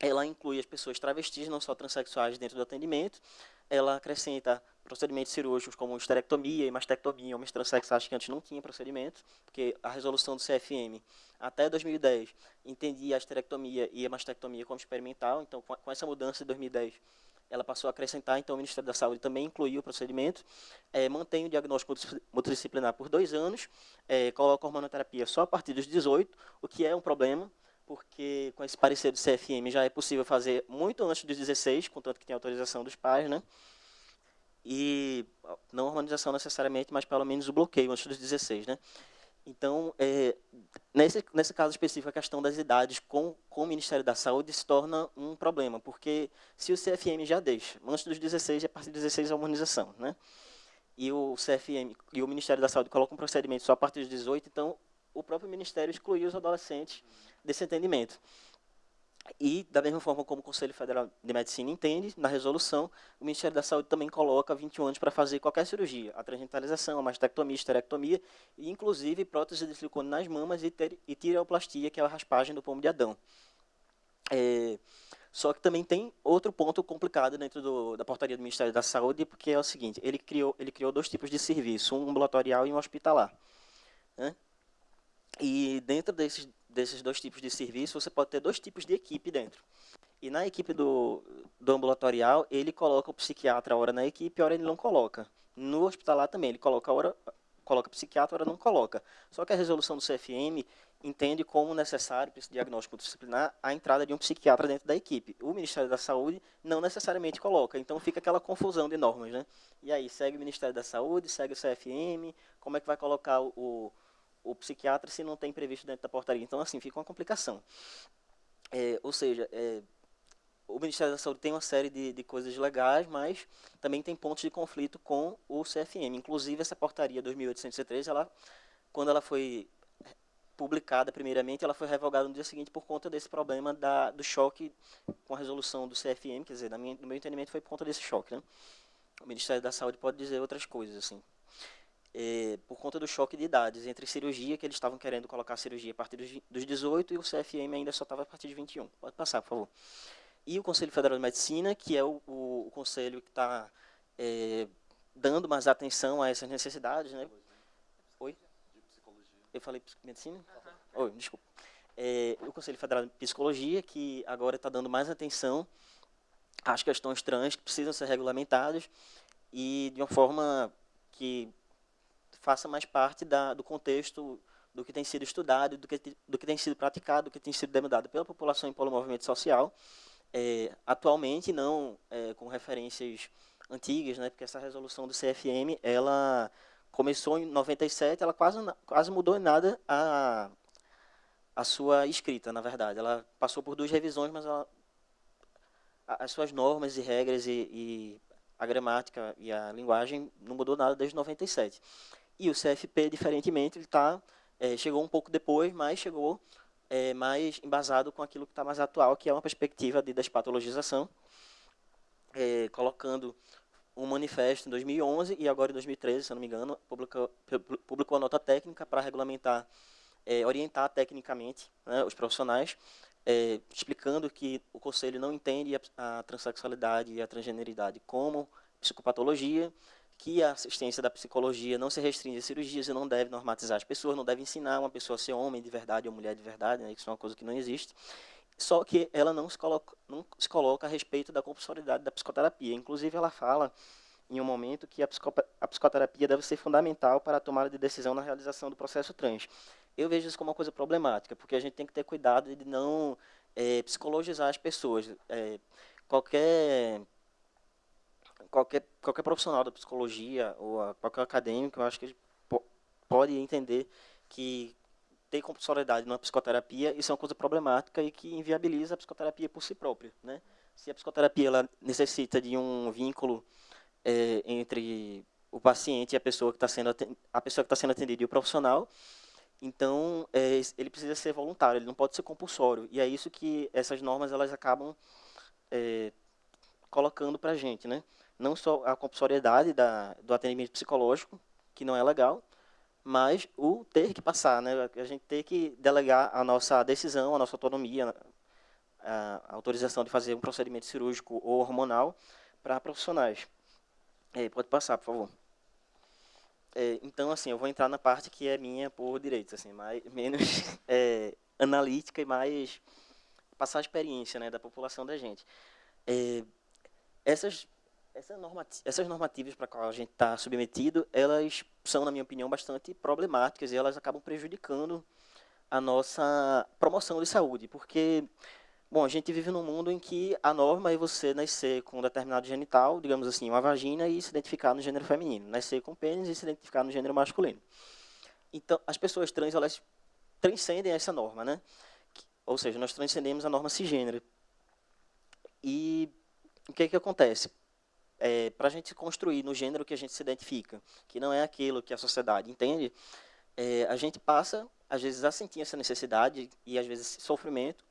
ela inclui as pessoas travestis, não só transexuais, dentro do atendimento, ela acrescenta procedimentos cirúrgicos como esterectomia e mastectomia, homens transexuais que antes não tinham procedimento, porque a resolução do CFM até 2010 entendia a esterectomia e a mastectomia como experimental, então com essa mudança de 2010 ela passou a acrescentar, então o Ministério da Saúde também incluiu o procedimento, é, mantém o diagnóstico multidisciplinar por dois anos, é, coloca a hormonoterapia só a partir dos 18, o que é um problema, porque com esse parecer do CFM já é possível fazer muito antes dos 16, contanto que tem autorização dos pais, né? E não hormonização necessariamente, mas pelo menos o bloqueio antes dos 16, né? Então, é, nesse, nesse caso específico, a questão das idades com, com o Ministério da Saúde se torna um problema, porque se o CFM já deixa, antes dos 16, a partir dos 16 a harmonização, né? e o CFM e o Ministério da Saúde colocam um procedimento só a partir dos 18, então o próprio Ministério excluiu os adolescentes desse entendimento. E, da mesma forma como o Conselho Federal de Medicina entende, na resolução, o Ministério da Saúde também coloca 21 anos para fazer qualquer cirurgia, a transgentalização, a mastectomia, a esterectomia, e inclusive prótese de silicone nas mamas e, ter, e tireoplastia, que é a raspagem do pomo de Adão. É, só que também tem outro ponto complicado dentro do, da portaria do Ministério da Saúde, porque é o seguinte, ele criou, ele criou dois tipos de serviço, um ambulatorial e um hospitalar. Né? E dentro desses desses dois tipos de serviço, você pode ter dois tipos de equipe dentro. E na equipe do, do ambulatorial, ele coloca o psiquiatra, hora na equipe, hora ele não coloca. No hospitalar também, ele coloca hora, coloca psiquiatra, hora não coloca. Só que a resolução do CFM entende como necessário para esse diagnóstico disciplinar a entrada de um psiquiatra dentro da equipe. O Ministério da Saúde não necessariamente coloca, então fica aquela confusão de normas, né? E aí segue o Ministério da Saúde, segue o CFM, como é que vai colocar o, o psiquiatra se não tem previsto dentro da portaria? Então assim fica uma complicação. É, ou seja, é, o Ministério da Saúde tem uma série de, de coisas legais, mas também tem pontos de conflito com o CFM. Inclusive essa portaria 2813, ela quando ela foi publicada primeiramente, ela foi revogada no dia seguinte por conta desse problema da, do choque com a resolução do CFM, quer dizer, minha, no meu entendimento foi por conta desse choque. Né? O Ministério da Saúde pode dizer outras coisas, assim. É, por conta do choque de idades entre cirurgia, que eles estavam querendo colocar a cirurgia a partir dos, dos 18 e o CFM ainda só estava a partir de 21. Pode passar, por favor. E o Conselho Federal de Medicina, que é o, o, o conselho que está é, dando mais atenção a essas necessidades, né? Eu falei medicina? Uhum. Oi, desculpa. É, o Conselho Federal de Psicologia, que agora está dando mais atenção às questões trans que precisam ser regulamentadas e de uma forma que faça mais parte da, do contexto do que tem sido estudado, do que, do que tem sido praticado, do que tem sido demandado pela população e pelo movimento social. É, atualmente, não é, com referências antigas, né, porque essa resolução do CFM, ela começou em 97, ela quase, quase mudou em nada a, a sua escrita, na verdade. Ela passou por duas revisões, mas ela, as suas normas e regras e, e, a gramática e a linguagem não mudou nada desde 97. E o CFP, diferentemente, ele tá, é, chegou um pouco depois, mas chegou é, mais embasado com aquilo que está mais atual, que é uma perspectiva de despatologização, é, colocando um manifesto em 2011 e agora em 2013, se não me engano, publicou, publicou a nota técnica para regulamentar, é, orientar tecnicamente né, os profissionais, é, explicando que o Conselho não entende a, a transexualidade e a transgeneridade como psicopatologia, que a assistência da psicologia não se restringe a cirurgias e não deve normatizar as pessoas, não deve ensinar uma pessoa a ser homem de verdade ou mulher de verdade, né, isso é uma coisa que não existe. Só que ela não se coloca, não se coloca a respeito da compulsoriedade da psicoterapia. Inclusive, ela fala em um momento que a, a psicoterapia deve ser fundamental para a tomada de decisão na realização do processo trans. Eu vejo isso como uma coisa problemática, porque a gente tem que ter cuidado de não é, psicologizar as pessoas. É, qualquer qualquer qualquer profissional da psicologia ou qualquer acadêmico, eu acho que pode entender que ter compulsoriedade numa psicoterapia, isso é uma coisa problemática e que inviabiliza a psicoterapia por si própria. Né? Se a psicoterapia ela necessita de um vínculo é, entre o paciente e a pessoa que está sendo a pessoa que está sendo atendida e o profissional, então é, ele precisa ser voluntário, ele não pode ser compulsório. E é isso que essas normas elas acabam é, colocando para a gente, né? Não só a compulsoriedade da, do atendimento psicológico, que não é legal, mas o ter que passar, né? A gente ter que delegar a nossa decisão, a nossa autonomia, a autorização de fazer um procedimento cirúrgico ou hormonal para profissionais. É, pode passar, por favor. É, então, assim, eu vou entrar na parte que é minha por direitos, assim, mais, menos é, analítica e mais passar a experiência né, da população da gente. É, essas essa normativa, essas normativas para qual a gente está submetido, elas são, na minha opinião, bastante problemáticas e elas acabam prejudicando a nossa promoção de saúde, porque, bom, a gente vive num mundo em que a norma é você nascer com um determinado genital, digamos assim, uma vagina, e se identificar no gênero feminino, nascer com pênis e se identificar no gênero masculino. Então, as pessoas trans, elas transcendem essa norma, né? Ou seja, nós transcendemos a norma cisgênero. E o que, é que acontece? É, para a gente construir no gênero que a gente se identifica, que não é aquilo que a sociedade entende, é, a gente passa, às vezes, a sentir essa necessidade e, às vezes, sofrimento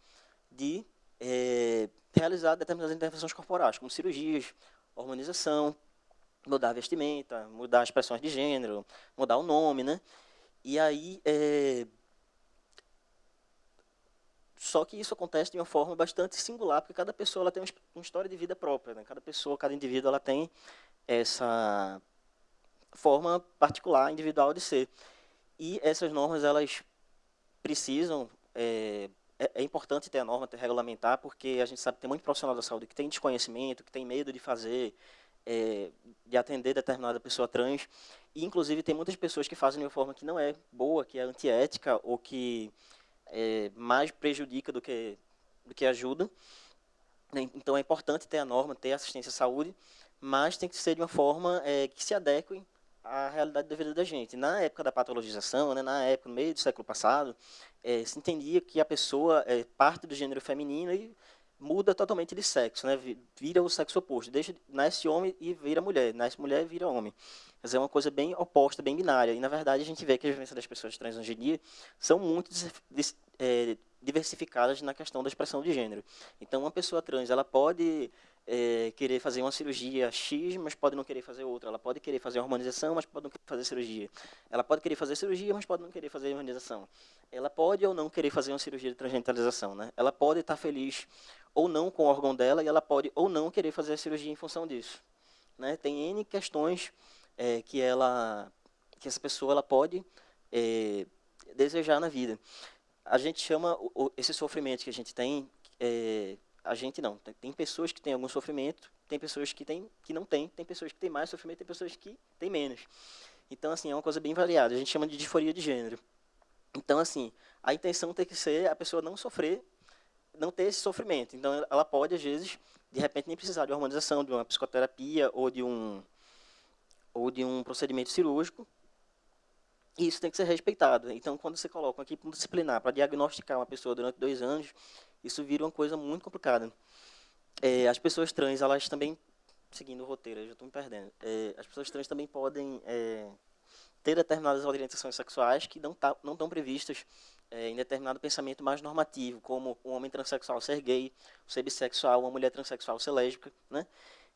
de é, realizar determinadas intervenções corporais, como cirurgias, hormonização, mudar a vestimenta, mudar as expressões de gênero, mudar o nome, né? E aí, é, só que isso acontece de uma forma bastante singular, porque cada pessoa ela tem uma história de vida própria. Né? Cada pessoa, cada indivíduo, ela tem essa forma particular, individual de ser. E essas normas, elas precisam... É, é, é importante ter a norma, ter regulamentar, porque a gente sabe que tem muito profissional da saúde que tem desconhecimento, que tem medo de fazer, é, de atender determinada pessoa trans. E, inclusive, tem muitas pessoas que fazem de uma forma que não é boa, que é antiética, ou que é, mais prejudica do que, do que ajuda. Né? Então, é importante ter a norma, ter assistência à saúde, mas tem que ser de uma forma é, que se adeque à realidade da vida da gente. Na época da patologização, né, na época, no meio do século passado, é, se entendia que a pessoa é parte do gênero feminino e muda totalmente de sexo, né? vira o sexo oposto, deixa, nasce homem e vira mulher, nasce mulher e vira homem. Dizer, é uma coisa bem oposta, bem binária. E, na verdade, a gente vê que as vivências das pessoas trans hoje em dia são muito é, diversificadas na questão da expressão de gênero. Então, uma pessoa trans, ela pode é, querer fazer uma cirurgia X, mas pode não querer fazer outra. Ela pode querer fazer hormonização, mas pode não querer fazer cirurgia. Ela pode querer fazer cirurgia, mas pode não querer fazer hormonização. Ela pode ou não querer fazer uma cirurgia de transgenitalização. Né? Ela pode estar feliz ou não com o órgão dela e ela pode ou não querer fazer a cirurgia em função disso. Né? Tem N questões é, que ela que essa pessoa ela pode é, desejar na vida. A gente chama o, esse sofrimento que a gente tem, é, a gente não. Tem, tem, pessoas que têm algum sofrimento, tem pessoas que, tem, que não têm, tem pessoas que têm mais sofrimento, tem pessoas que têm menos. Então, assim, é uma coisa bem variada. A gente chama de disforia de gênero. Então, assim, a intenção tem que ser a pessoa não sofrer não ter esse sofrimento. Então, ela pode, às vezes, de repente, nem precisar de uma harmonização, de uma psicoterapia ou de um, ou de um procedimento cirúrgico. E isso tem que ser respeitado. Então, quando você coloca uma equipe disciplinar para diagnosticar uma pessoa durante dois anos, isso vira uma coisa muito complicada. É, as pessoas trans, elas também, seguindo o roteiro, eu já estou me perdendo, é, as pessoas trans também podem é, ter determinadas orientações sexuais que não, tá, não estão previstas é, em determinado pensamento mais normativo, como um homem transexual ser gay, ser bissexual, uma mulher transexual ser lésbica, né?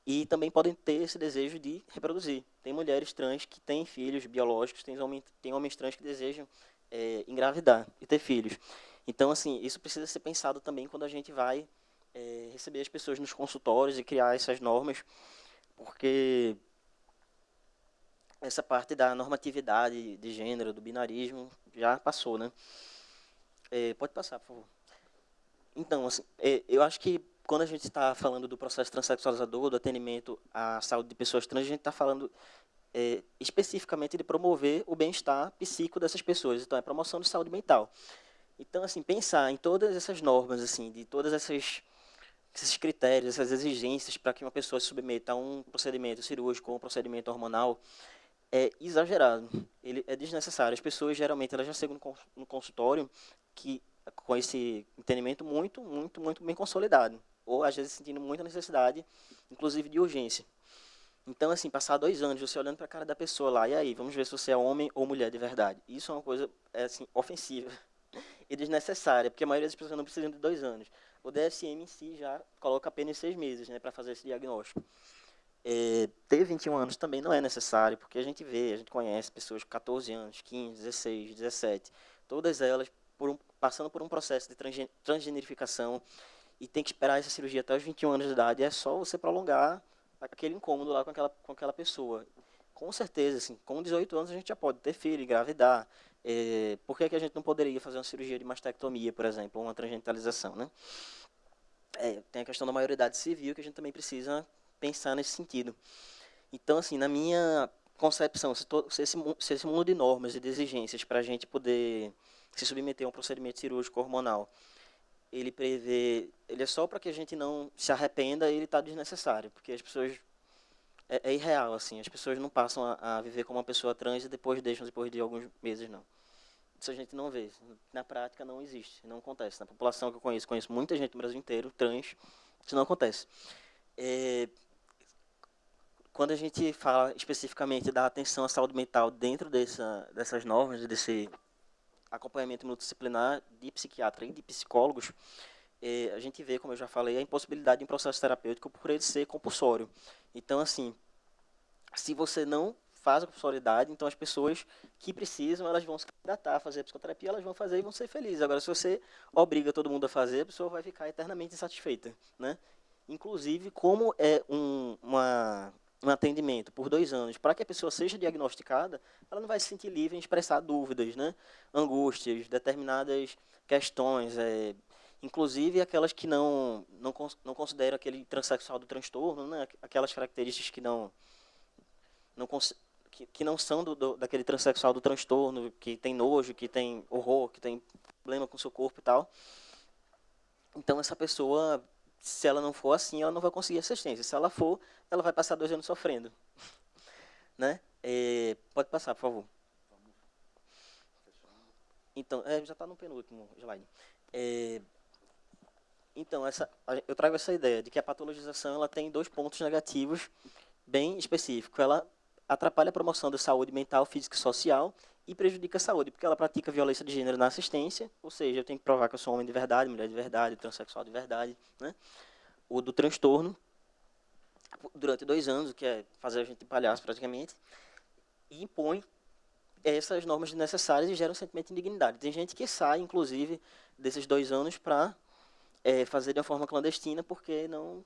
E também podem ter esse desejo de reproduzir. Tem mulheres trans que têm filhos biológicos, tem homens, tem homens trans que desejam é, engravidar e ter filhos. Então, assim, isso precisa ser pensado também quando a gente vai é, receber as pessoas nos consultórios e criar essas normas, porque essa parte da normatividade de gênero, do binarismo, já passou, né? É, pode passar, por favor. Então, assim, é, eu acho que quando a gente está falando do processo transexualizador, do atendimento à saúde de pessoas trans, a gente está falando é, especificamente de promover o bem-estar psíquico dessas pessoas. Então, é promoção de saúde mental. Então, assim, pensar em todas essas normas, assim, de todas essas esses critérios, essas exigências para que uma pessoa se submeta a um procedimento cirúrgico ou um procedimento hormonal é exagerado. Ele é desnecessário. As pessoas geralmente elas já chegam no consultório que com esse entendimento muito, muito, muito bem consolidado. Ou, às vezes, sentindo muita necessidade, inclusive de urgência. Então, assim, passar dois anos você olhando para a cara da pessoa lá, e aí, vamos ver se você é homem ou mulher de verdade. Isso é uma coisa, é, assim, ofensiva e desnecessária, porque a maioria das pessoas não precisam de dois anos. O DSM em si já coloca apenas seis meses né, para fazer esse diagnóstico. É, ter 21 anos também não é necessário, porque a gente vê, a gente conhece pessoas com 14 anos, 15, 16, 17, todas elas por um, passando por um processo de transgenerificação e tem que esperar essa cirurgia até os 21 anos de idade, é só você prolongar aquele incômodo lá com aquela, com aquela pessoa. Com certeza, assim, com 18 anos a gente já pode ter filho, engravidar. É, por que, que a gente não poderia fazer uma cirurgia de mastectomia, por exemplo, ou uma transgenitalização, né? É, tem a questão da maioridade civil que a gente também precisa pensar nesse sentido. Então, assim, na minha concepção, se, to, se, esse, se esse mundo de normas e de exigências para a gente poder se submeter a um procedimento cirúrgico hormonal, ele prevê, ele é só para que a gente não se arrependa, ele está desnecessário, porque as pessoas é, é, irreal assim, as pessoas não passam a, a, viver como uma pessoa trans e depois deixam depois de alguns meses não. Isso a gente não vê, na prática não existe, não acontece. Na população que eu conheço, conheço muita gente no Brasil inteiro trans, isso não acontece. É, quando a gente fala especificamente da atenção à saúde mental dentro dessa, dessas normas, desse acompanhamento multidisciplinar de psiquiatra e de psicólogos, é, a gente vê, como eu já falei, a impossibilidade de um processo terapêutico por ele ser compulsório. Então, assim, se você não faz a compulsoriedade, então as pessoas que precisam, elas vão se candidatar a fazer a psicoterapia, elas vão fazer e vão ser felizes. Agora, se você obriga todo mundo a fazer, a pessoa vai ficar eternamente insatisfeita, né? Inclusive, como é um, uma um atendimento por dois anos, para que a pessoa seja diagnosticada, ela não vai se sentir livre em expressar dúvidas, né? angústias, determinadas questões, é, inclusive aquelas que não, não, não consideram aquele transexual do transtorno, né? aquelas características que não, não que, que não são do, do, daquele transexual do transtorno, que tem nojo, que tem horror, que tem problema com seu corpo e tal. Então, essa pessoa, se ela não for assim, ela não vai conseguir assistência. Se ela for, ela vai passar dois anos sofrendo. né? É, pode passar, por favor. Então, é, já está no penúltimo slide. É, então, essa, eu trago essa ideia de que a patologização ela tem dois pontos negativos bem específicos. Ela atrapalha a promoção da saúde mental, física e social e prejudica a saúde, porque ela pratica violência de gênero na assistência, ou seja, eu tenho que provar que eu sou homem de verdade, mulher de verdade, transexual de verdade, né? O do transtorno, durante dois anos, o que é fazer a gente de palhaço praticamente, e impõe essas normas necessárias e gera um sentimento de indignidade. Tem gente que sai, inclusive, desses dois anos para é, fazer de uma forma clandestina, porque não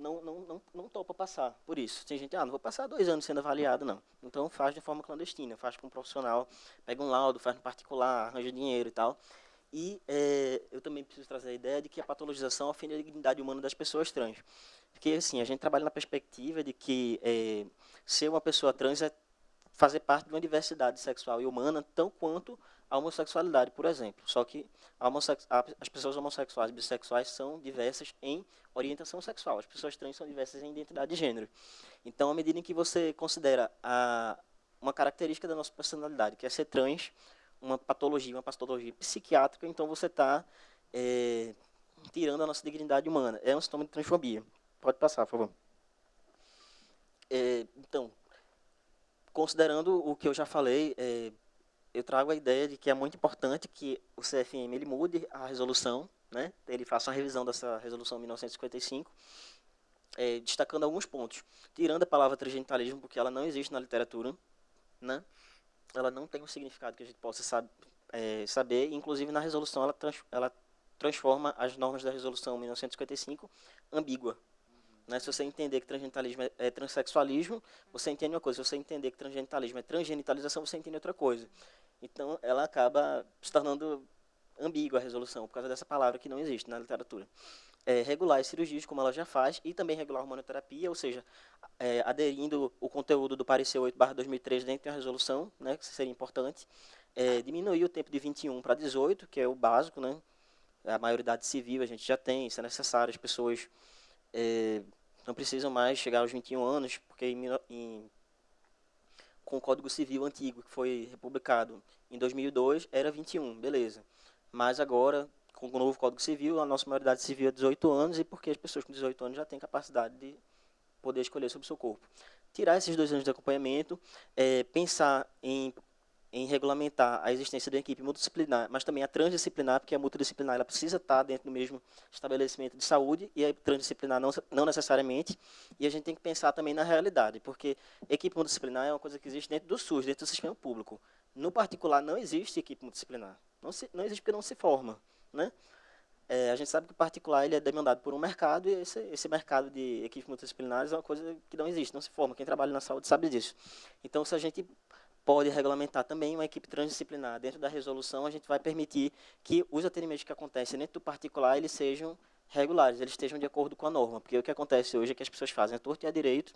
não, não, não, não topa passar por isso. Tem gente, ah, não vou passar dois anos sendo avaliado, não. Então faz de forma clandestina, faz com um profissional, pega um laudo, faz no particular, arranja dinheiro e tal. E é, eu também preciso trazer a ideia de que a patologização ofende a dignidade humana das pessoas trans. Porque, assim, a gente trabalha na perspectiva de que é, ser uma pessoa trans é fazer parte de uma diversidade sexual e humana, tão quanto a homossexualidade, por exemplo. Só que as pessoas homossexuais e bissexuais são diversas em orientação sexual. As pessoas trans são diversas em identidade de gênero. Então, à medida em que você considera a, uma característica da nossa personalidade, que é ser trans, uma patologia, uma patologia psiquiátrica, então você está é, tirando a nossa dignidade humana. É um sintoma de transfobia. Pode passar, por favor. É, então, considerando o que eu já falei, é, eu trago a ideia de que é muito importante que o CFM ele mude a resolução, né? ele faça uma revisão dessa resolução 1955, é, destacando alguns pontos. Tirando a palavra transgenitalismo, porque ela não existe na literatura, né? ela não tem um significado que a gente possa sab é, saber, inclusive na resolução ela, trans ela transforma as normas da resolução 1955 ambígua. Né? Se você entender que transgenitalismo é, é transexualismo, você entende uma coisa. Se você entender que transgenitalismo é transgenitalização, você entende outra coisa. Então, ela acaba se tornando ambígua a resolução, por causa dessa palavra que não existe na literatura. É, regular as cirurgias, como ela já faz, e também regular a hormonoterapia, ou seja, é, aderindo o conteúdo do parecer 8 2003 dentro da resolução, né, que seria importante. É, diminuir o tempo de 21 para 18, que é o básico, né? A maioridade civil a gente já tem, isso é necessário, as pessoas é, não precisam mais chegar aos 21 anos, porque em, em com o Código Civil antigo, que foi republicado em 2002, era 21, beleza. Mas agora, com o novo Código Civil, a nossa maioridade civil é 18 anos, e porque as pessoas com 18 anos já têm capacidade de poder escolher sobre o seu corpo. Tirar esses dois anos de acompanhamento, é, pensar em em regulamentar a existência de uma equipe multidisciplinar, mas também a transdisciplinar, porque a multidisciplinar ela precisa estar dentro do mesmo estabelecimento de saúde e a transdisciplinar não, não necessariamente. E a gente tem que pensar também na realidade, porque equipe multidisciplinar é uma coisa que existe dentro do SUS, dentro do sistema público. No particular, não existe equipe multidisciplinar. Não, se, não existe porque não se forma. Né? É, a gente sabe que o particular ele é demandado por um mercado e esse, esse mercado de equipes multidisciplinares é uma coisa que não existe, não se forma. Quem trabalha na saúde sabe disso. Então, se a gente pode regulamentar também uma equipe transdisciplinar. Dentro da resolução, a gente vai permitir que os atendimentos que acontecem dentro do particular, eles sejam regulares, eles estejam de acordo com a norma. Porque o que acontece hoje é que as pessoas fazem a torto e a direito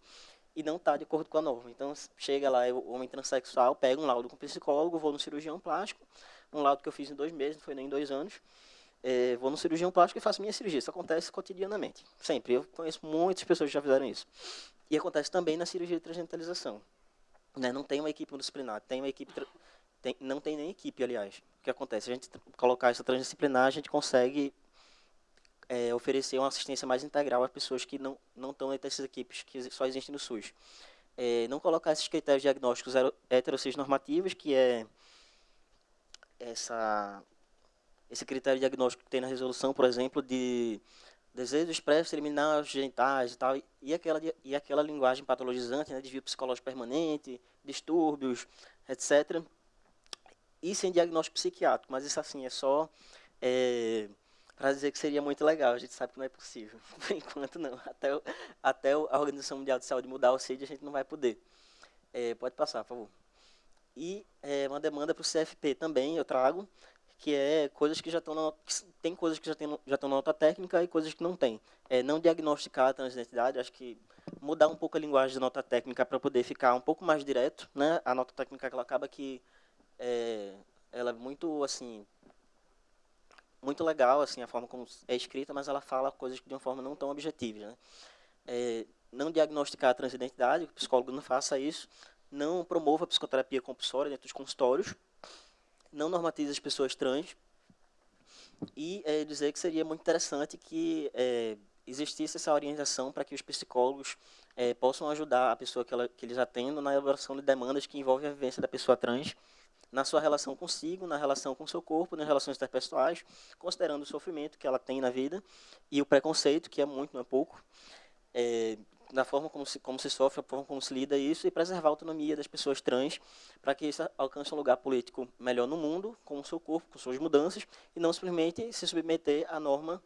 e não está de acordo com a norma. Então, chega lá o homem transexual, pega um laudo com psicólogo, vou no cirurgião plástico, um laudo que eu fiz em dois meses, não foi nem em dois anos, é, vou no cirurgião plástico e faço minha cirurgia. Isso acontece cotidianamente, sempre. Eu conheço muitas pessoas que já fizeram isso. E acontece também na cirurgia de transgentalização. Né? Não tem uma equipe multidisciplinar, tem uma equipe tem, não tem nem equipe, aliás. O que acontece? A gente colocar essa transdisciplinar, a gente consegue é, oferecer uma assistência mais integral às pessoas que não, não estão entre essas equipes que só existem no SUS. É, não colocar esses critérios diagnósticos heterocis normativos, que é essa, esse critério diagnóstico que tem na resolução, por exemplo, de desejo expresso eliminar os genitais e tal, e aquela, e aquela linguagem patologizante, né, desvio psicológico permanente, distúrbios, etc. E sem diagnóstico psiquiátrico, mas isso assim é só é, para dizer que seria muito legal, a gente sabe que não é possível, por enquanto não, até, até a Organização Mundial de Saúde mudar o CID a gente não vai poder. É, pode passar, por favor. E é, uma demanda para o CFP também, eu trago, que é coisas que já estão na, tem coisas que já tem, já estão na nota técnica e coisas que não tem. É, não diagnosticar a transidentidade, acho que mudar um pouco a linguagem da nota técnica para poder ficar um pouco mais direto, né? A nota técnica ela acaba que é, ela é muito assim muito legal assim a forma como é escrita, mas ela fala coisas de uma forma não tão objetiva, né? É, não diagnosticar a transidentidade, o psicólogo não faça isso, não promova a psicoterapia compulsória dentro dos consultórios, não normatiza as pessoas trans. E é, dizer que seria muito interessante que é, existisse essa orientação para que os psicólogos é, possam ajudar a pessoa que, ela, que eles atendam na elaboração de demandas que envolvem a vivência da pessoa trans na sua relação consigo, na relação com seu corpo, nas relações interpessoais, considerando o sofrimento que ela tem na vida e o preconceito, que é muito, não é pouco, é, na forma como se, como se sofre, a forma como se lida isso e preservar a autonomia das pessoas trans para que isso alcance um lugar político melhor no mundo, com o seu corpo, com suas mudanças, e não simplesmente se submeter à norma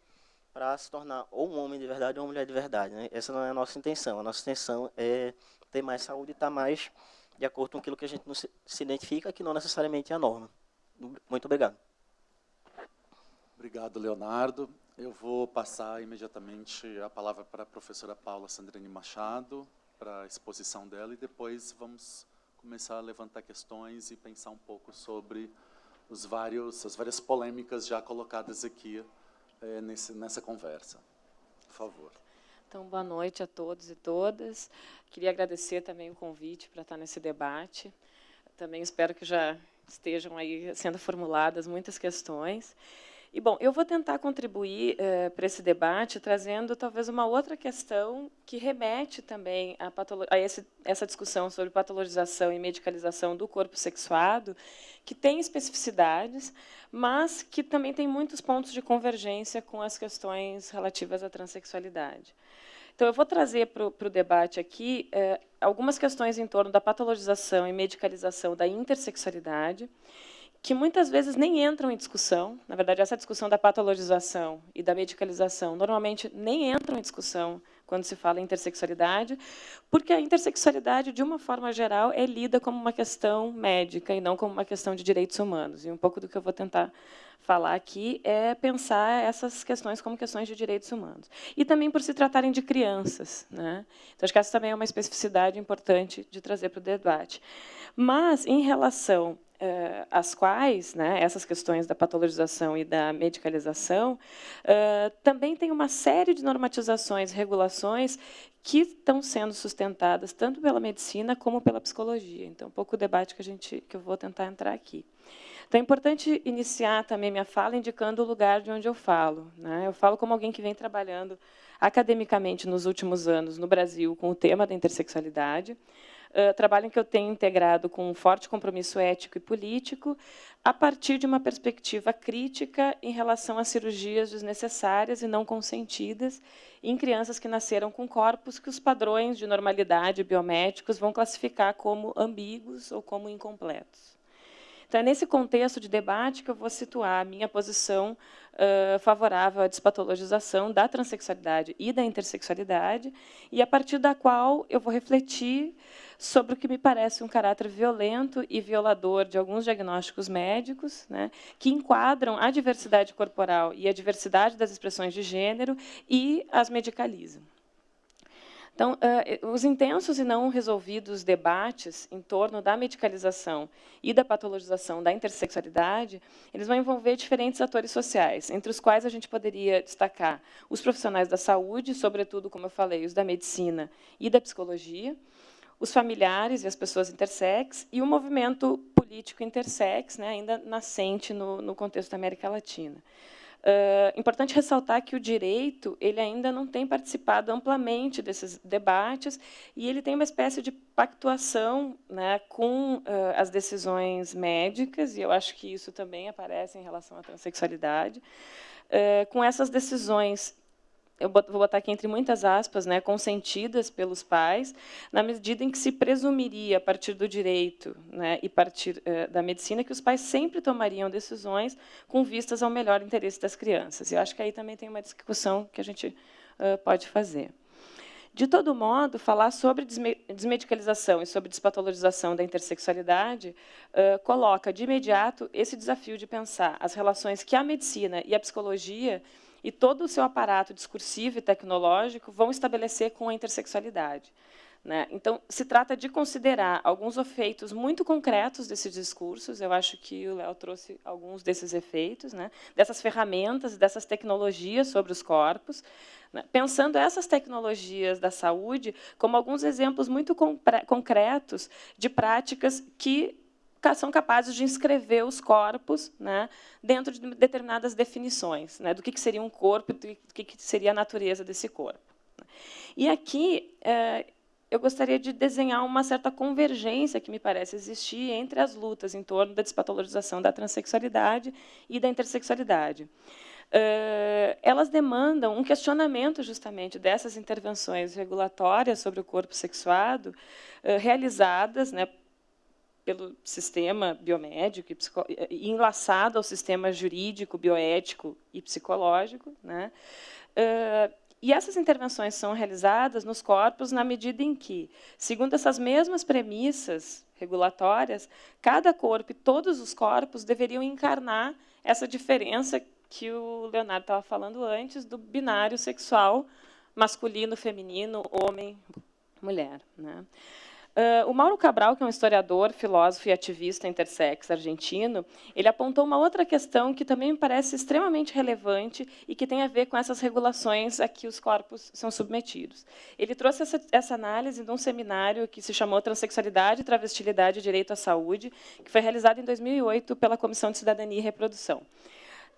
para se tornar ou um homem de verdade ou uma mulher de verdade. Né? Essa não é a nossa intenção. A nossa intenção é ter mais saúde e estar mais de acordo com aquilo que a gente se identifica, que não necessariamente é a norma. Muito obrigado. Obrigado, Leonardo. Eu vou passar imediatamente a palavra para a professora Paula Sandrine Machado, para a exposição dela, e depois vamos começar a levantar questões e pensar um pouco sobre os vários, as várias polêmicas já colocadas aqui é, nesse, nessa conversa. Por favor. Então, boa noite a todos e todas. Queria agradecer também o convite para estar nesse debate. Também espero que já estejam aí sendo formuladas muitas questões. E, bom, eu vou tentar contribuir eh, para esse debate trazendo talvez uma outra questão que remete também a, a esse, essa discussão sobre patologização e medicalização do corpo sexuado, que tem especificidades, mas que também tem muitos pontos de convergência com as questões relativas à transexualidade. Então, eu vou trazer para o debate aqui eh, algumas questões em torno da patologização e medicalização da intersexualidade, que muitas vezes nem entram em discussão. Na verdade, essa discussão da patologização e da medicalização normalmente nem entram em discussão quando se fala em intersexualidade, porque a intersexualidade, de uma forma geral, é lida como uma questão médica e não como uma questão de direitos humanos. E um pouco do que eu vou tentar falar aqui é pensar essas questões como questões de direitos humanos. E também por se tratarem de crianças. Né? Então, acho que essa também é uma especificidade importante de trazer para o debate. Mas, em relação uh, as quais, né, essas questões da patologização e da medicalização, uh, também tem uma série de normatizações, regulações que estão sendo sustentadas tanto pela medicina como pela psicologia. Então, um pouco o debate que a gente que eu vou tentar entrar aqui. Então, é importante iniciar também minha fala indicando o lugar de onde eu falo. Né? Eu falo como alguém que vem trabalhando academicamente nos últimos anos no Brasil com o tema da intersexualidade, uh, trabalho que eu tenho integrado com um forte compromisso ético e político, a partir de uma perspectiva crítica em relação às cirurgias desnecessárias e não consentidas em crianças que nasceram com corpos que os padrões de normalidade biomédicos vão classificar como ambíguos ou como incompletos. Então, é nesse contexto de debate que eu vou situar a minha posição uh, favorável à despatologização da transexualidade e da intersexualidade, e a partir da qual eu vou refletir sobre o que me parece um caráter violento e violador de alguns diagnósticos médicos, né, que enquadram a diversidade corporal e a diversidade das expressões de gênero e as medicalizam. Então, uh, os intensos e não resolvidos debates em torno da medicalização e da patologização da intersexualidade, eles vão envolver diferentes atores sociais, entre os quais a gente poderia destacar os profissionais da saúde, sobretudo, como eu falei, os da medicina e da psicologia, os familiares e as pessoas intersex, e o movimento político intersex, né, ainda nascente no, no contexto da América Latina. Uh, importante ressaltar que o direito ele ainda não tem participado amplamente desses debates e ele tem uma espécie de pactuação né, com uh, as decisões médicas, e eu acho que isso também aparece em relação à transexualidade, uh, com essas decisões eu vou botar aqui entre muitas aspas, né, consentidas pelos pais, na medida em que se presumiria, a partir do direito né, e partir eh, da medicina, que os pais sempre tomariam decisões com vistas ao melhor interesse das crianças. E eu acho que aí também tem uma discussão que a gente uh, pode fazer. De todo modo, falar sobre desmedicalização e sobre despatologização da intersexualidade uh, coloca, de imediato, esse desafio de pensar as relações que a medicina e a psicologia e todo o seu aparato discursivo e tecnológico vão estabelecer com a intersexualidade. Né? Então, se trata de considerar alguns efeitos muito concretos desses discursos, eu acho que o Léo trouxe alguns desses efeitos, né? dessas ferramentas, dessas tecnologias sobre os corpos, né? pensando essas tecnologias da saúde como alguns exemplos muito concretos de práticas que são capazes de inscrever os corpos né, dentro de determinadas definições né, do que, seria um corpo e do que, seria a natureza desse corpo. E aqui é, eu gostaria de desenhar uma certa convergência que me parece existir entre as lutas em torno da despatologização da transexualidade e da intersexualidade. Uh, elas demandam um questionamento justamente dessas intervenções regulatórias sobre o corpo sexuado, uh, realizadas né, pelo sistema biomédico e, e enlaçado ao sistema jurídico, bioético e psicológico. Né? Uh, e essas intervenções são realizadas nos corpos na medida em que, segundo essas mesmas premissas regulatórias, cada corpo e todos os corpos deveriam encarnar essa diferença que o Leonardo estava falando antes do binário sexual masculino, feminino, homem, mulher. Né? Uh, o Mauro Cabral, que é um historiador, filósofo e ativista intersex argentino, ele apontou uma outra questão que também me parece extremamente relevante e que tem a ver com essas regulações a que os corpos são submetidos. Ele trouxe essa, essa análise de um seminário que se chamou Transsexualidade, Travestilidade e Direito à Saúde, que foi realizado em 2008 pela Comissão de Cidadania e Reprodução.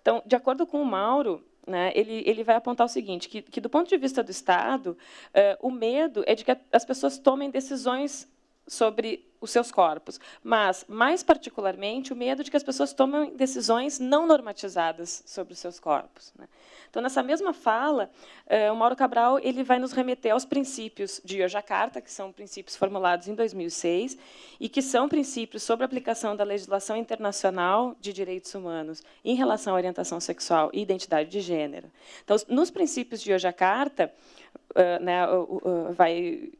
Então, de acordo com o Mauro, né, ele, ele vai apontar o seguinte, que, que do ponto de vista do Estado, uh, o medo é de que as pessoas tomem decisões sobre os seus corpos, mas, mais particularmente, o medo de que as pessoas tomem decisões não normatizadas sobre os seus corpos. Né? Então, nessa mesma fala, uh, o Mauro Cabral ele vai nos remeter aos princípios de Yogyakarta, que são princípios formulados em 2006, e que são princípios sobre a aplicação da legislação internacional de direitos humanos em relação à orientação sexual e identidade de gênero. Então, nos princípios de Yogyakarta, uh, né, uh, vai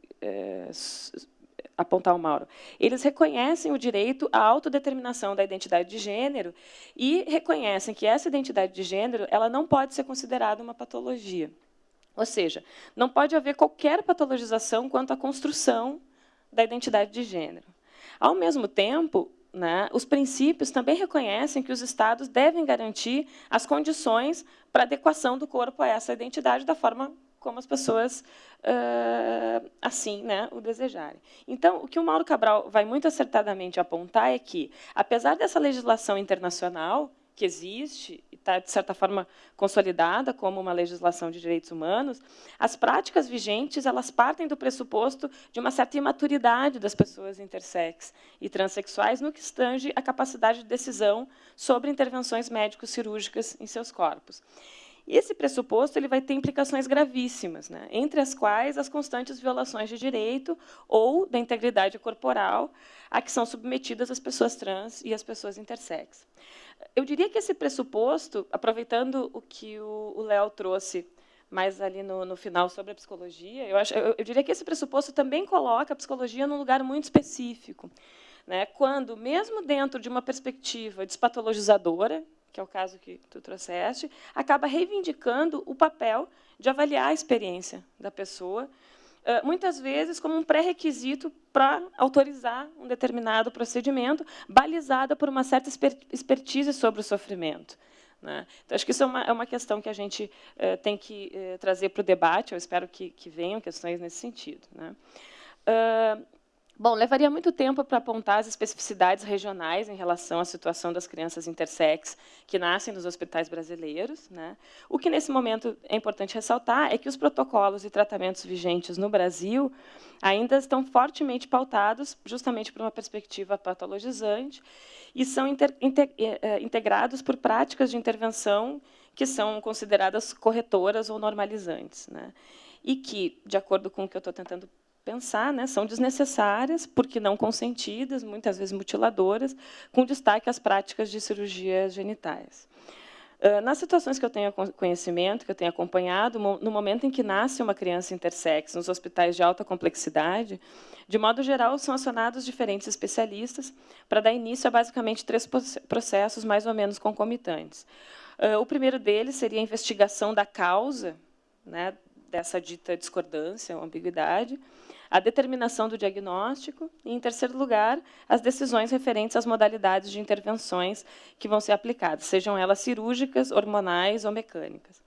apontar o Mauro. Eles reconhecem o direito à autodeterminação da identidade de gênero e reconhecem que essa identidade de gênero ela não pode ser considerada uma patologia. Ou seja, não pode haver qualquer patologização quanto à construção da identidade de gênero. Ao mesmo tempo, né, os princípios também reconhecem que os Estados devem garantir as condições para adequação do corpo a essa identidade da forma como as pessoas uh, assim né, o desejarem. Então, o que o Mauro Cabral vai muito acertadamente apontar é que, apesar dessa legislação internacional que existe e está, de certa forma, consolidada como uma legislação de direitos humanos, as práticas vigentes elas partem do pressuposto de uma certa imaturidade das pessoas intersex e transexuais no que estange a capacidade de decisão sobre intervenções médico-cirúrgicas em seus corpos. E esse pressuposto ele vai ter implicações gravíssimas, né? entre as quais as constantes violações de direito ou da integridade corporal a que são submetidas as pessoas trans e as pessoas intersex. Eu diria que esse pressuposto, aproveitando o que o Léo trouxe mais ali no, no, final sobre a psicologia, eu, acho, eu, eu diria que esse pressuposto também coloca a psicologia num lugar muito específico. Né? Quando, mesmo dentro de uma perspectiva despatologizadora, que é o caso que tu trouxeste, acaba reivindicando o papel de avaliar a experiência da pessoa, muitas vezes como um pré-requisito para autorizar um determinado procedimento, balizada por uma certa expertise sobre o sofrimento. Né? Então, acho que isso é uma, é uma questão que a gente tem que trazer para o debate, eu espero que, que venham questões nesse sentido. Né? Bom, levaria muito tempo para apontar as especificidades regionais em relação à situação das crianças intersex que nascem nos hospitais brasileiros. Né? O que, nesse momento, é importante ressaltar é que os protocolos e tratamentos vigentes no Brasil ainda estão fortemente pautados justamente por uma perspectiva patologizante e são inter, inter, eh, eh, integrados por práticas de intervenção que são consideradas corretoras ou normalizantes. Né? E que, de acordo com o que eu estou tentando pensar, né, são desnecessárias, porque não consentidas, muitas vezes mutiladoras, com destaque às práticas de cirurgias genitais. nas situações que eu tenho conhecimento, que eu tenho acompanhado, no momento em que nasce uma criança intersex nos hospitais de alta complexidade, de modo geral, são acionados diferentes especialistas para dar início a basicamente três processos mais ou menos concomitantes. O primeiro deles seria a investigação da causa né, dessa dita discordância ou ambiguidade, a determinação do diagnóstico e, em terceiro lugar, as decisões referentes às modalidades de intervenções que vão ser aplicadas, sejam elas cirúrgicas, hormonais ou mecânicas.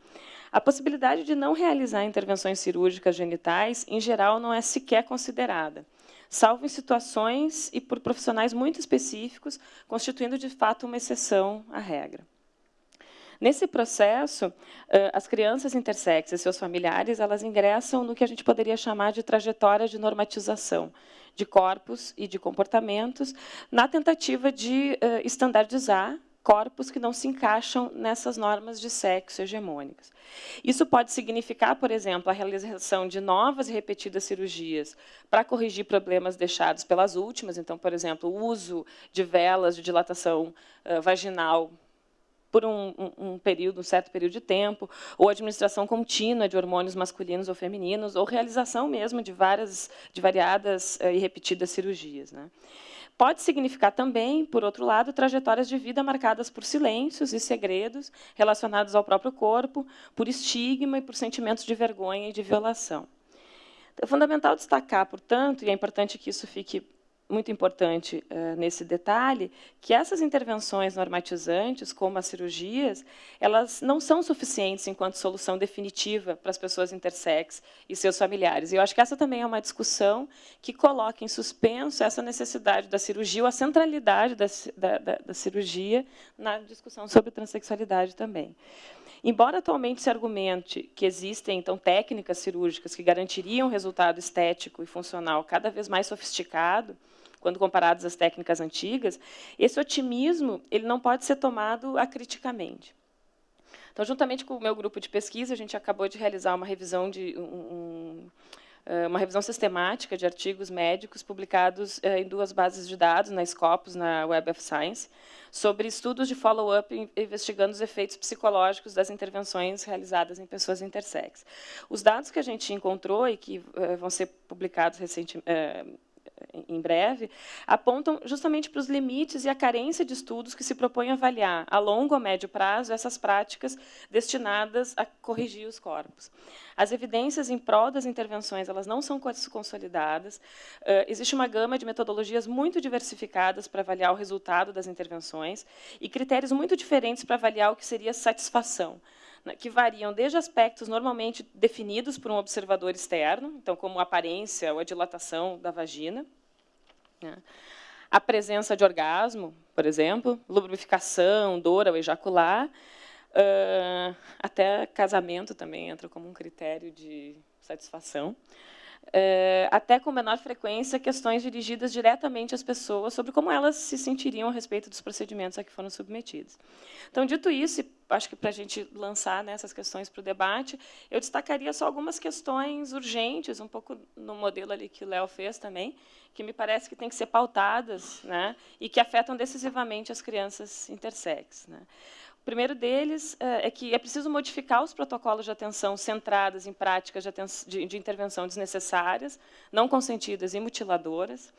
A possibilidade de não realizar intervenções cirúrgicas genitais, em geral, não é sequer considerada, salvo em situações e por profissionais muito específicos, constituindo, de fato, uma exceção à regra. Nesse processo, as crianças intersexas e seus familiares elas ingressam no que a gente poderia chamar de trajetória de normatização de corpos e de comportamentos, na tentativa de estandardizar corpos que não se encaixam nessas normas de sexo hegemônicas. Isso pode significar, por exemplo, a realização de novas e repetidas cirurgias para corrigir problemas deixados pelas últimas. Então, por exemplo, o uso de velas de dilatação vaginal por um, um, período, um certo período de tempo, ou administração contínua de hormônios masculinos ou femininos, ou realização mesmo de várias, de variadas uh, e repetidas cirurgias. Né? Pode significar também, por outro lado, trajetórias de vida marcadas por silêncios e segredos relacionados ao próprio corpo, por estigma e por sentimentos de vergonha e de violação. É fundamental destacar, portanto, e é importante que isso fique muito importante uh, nesse detalhe, que essas intervenções normatizantes, como as cirurgias, elas não são suficientes enquanto solução definitiva para as pessoas intersex e seus familiares. E eu acho que essa também é uma discussão que coloca em suspenso essa necessidade da cirurgia ou a centralidade da, da, da cirurgia na discussão sobre transexualidade também. Embora atualmente se argumente que existem então técnicas cirúrgicas que garantiriam resultado estético e funcional cada vez mais sofisticado, quando comparados às técnicas antigas, esse otimismo ele não pode ser tomado acriticamente. Então, juntamente com o meu grupo de pesquisa, a gente acabou de realizar uma revisão de um, uma revisão sistemática de artigos médicos publicados em duas bases de dados, na Scopus, na Web of Science, sobre estudos de follow-up investigando os efeitos psicológicos das intervenções realizadas em pessoas intersex. Os dados que a gente encontrou e que vão ser publicados recentemente, em breve, apontam justamente para os limites e a carência de estudos que se propõem avaliar, a longo ou médio prazo, essas práticas destinadas a corrigir os corpos. As evidências em prol das intervenções elas não são consolidadas. existe uma gama de metodologias muito diversificadas para avaliar o resultado das intervenções e critérios muito diferentes para avaliar o que seria satisfação que variam desde aspectos normalmente definidos por um observador externo, então, como a aparência ou a dilatação da vagina, né, a presença de orgasmo, por exemplo, lubrificação, dor ao ejacular, uh, até casamento também entra como um critério de satisfação. É, até com menor frequência, questões dirigidas diretamente às pessoas sobre como elas se sentiriam a respeito dos procedimentos a que foram submetidos. Então, dito isso, acho que para a gente lançar né, essas questões para o debate, eu destacaria só algumas questões urgentes, um pouco no modelo ali que o Léo fez também, que me parece que têm que ser pautadas né, e que afetam decisivamente as crianças intersex. Né. Primeiro deles é que é preciso modificar os protocolos de atenção centrados em práticas de, de, de intervenção desnecessárias, não consentidas e mutiladoras,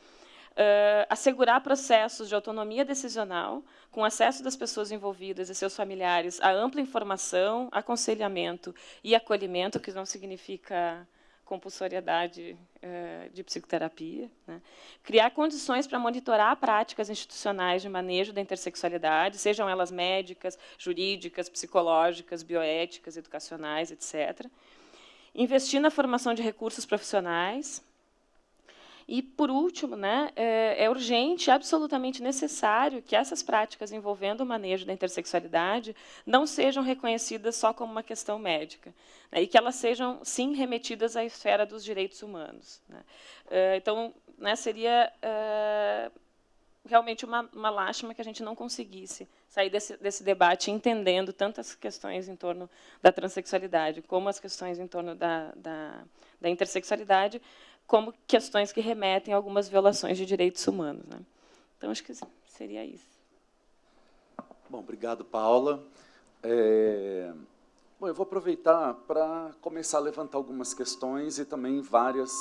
Uh, assegurar processos de autonomia decisional, com acesso das pessoas envolvidas e seus familiares a ampla informação, aconselhamento e acolhimento, que não significa compulsoriedade eh, de psicoterapia. Né? Criar condições para monitorar práticas institucionais de manejo da intersexualidade, sejam elas médicas, jurídicas, psicológicas, bioéticas, educacionais, etc. Investir na formação de recursos profissionais, e, por último, né, é, é urgente, absolutamente necessário que essas práticas envolvendo o manejo da intersexualidade não sejam reconhecidas só como uma questão médica, né, e que elas sejam, sim, remetidas à esfera dos direitos humanos. Né. É, então, né, seria é, realmente uma, uma lástima que a gente não conseguisse sair desse, desse debate entendendo tantas questões em torno da transexualidade, como as questões em torno da, da, da intersexualidade, como questões que remetem a algumas violações de direitos humanos. Né? Então, acho que seria isso. Bom, obrigado, Paula. É, bom, eu vou aproveitar para começar a levantar algumas questões e também várias...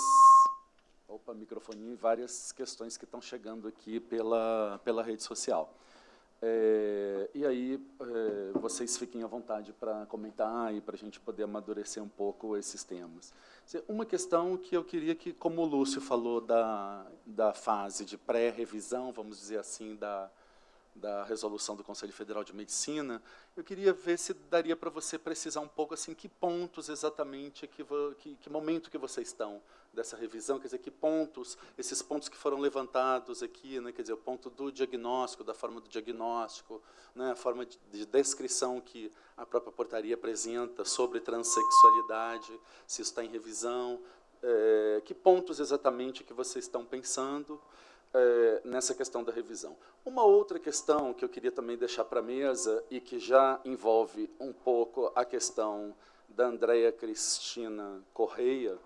Opa, microfoninho, várias questões que estão chegando aqui pela, pela rede social. É, e aí, é, vocês fiquem à vontade para comentar e para a gente poder amadurecer um pouco esses temas. Uma questão que eu queria que, como o Lúcio falou da, da fase de pré-revisão, vamos dizer assim, da, da resolução do Conselho Federal de Medicina, eu queria ver se daria para você precisar um pouco assim que pontos exatamente, que, que, que, momento que vocês estão dessa revisão, quer dizer, que pontos, esses pontos que foram levantados aqui, né, quer dizer, o ponto do diagnóstico, da forma do diagnóstico, né, a forma de, de descrição que a própria portaria apresenta sobre transexualidade, se está em revisão, é, que pontos exatamente que vocês estão pensando, é, nessa questão da revisão. Uma outra questão que eu queria também deixar para a mesa e que já envolve um pouco a questão da Andréia Cristina Correia,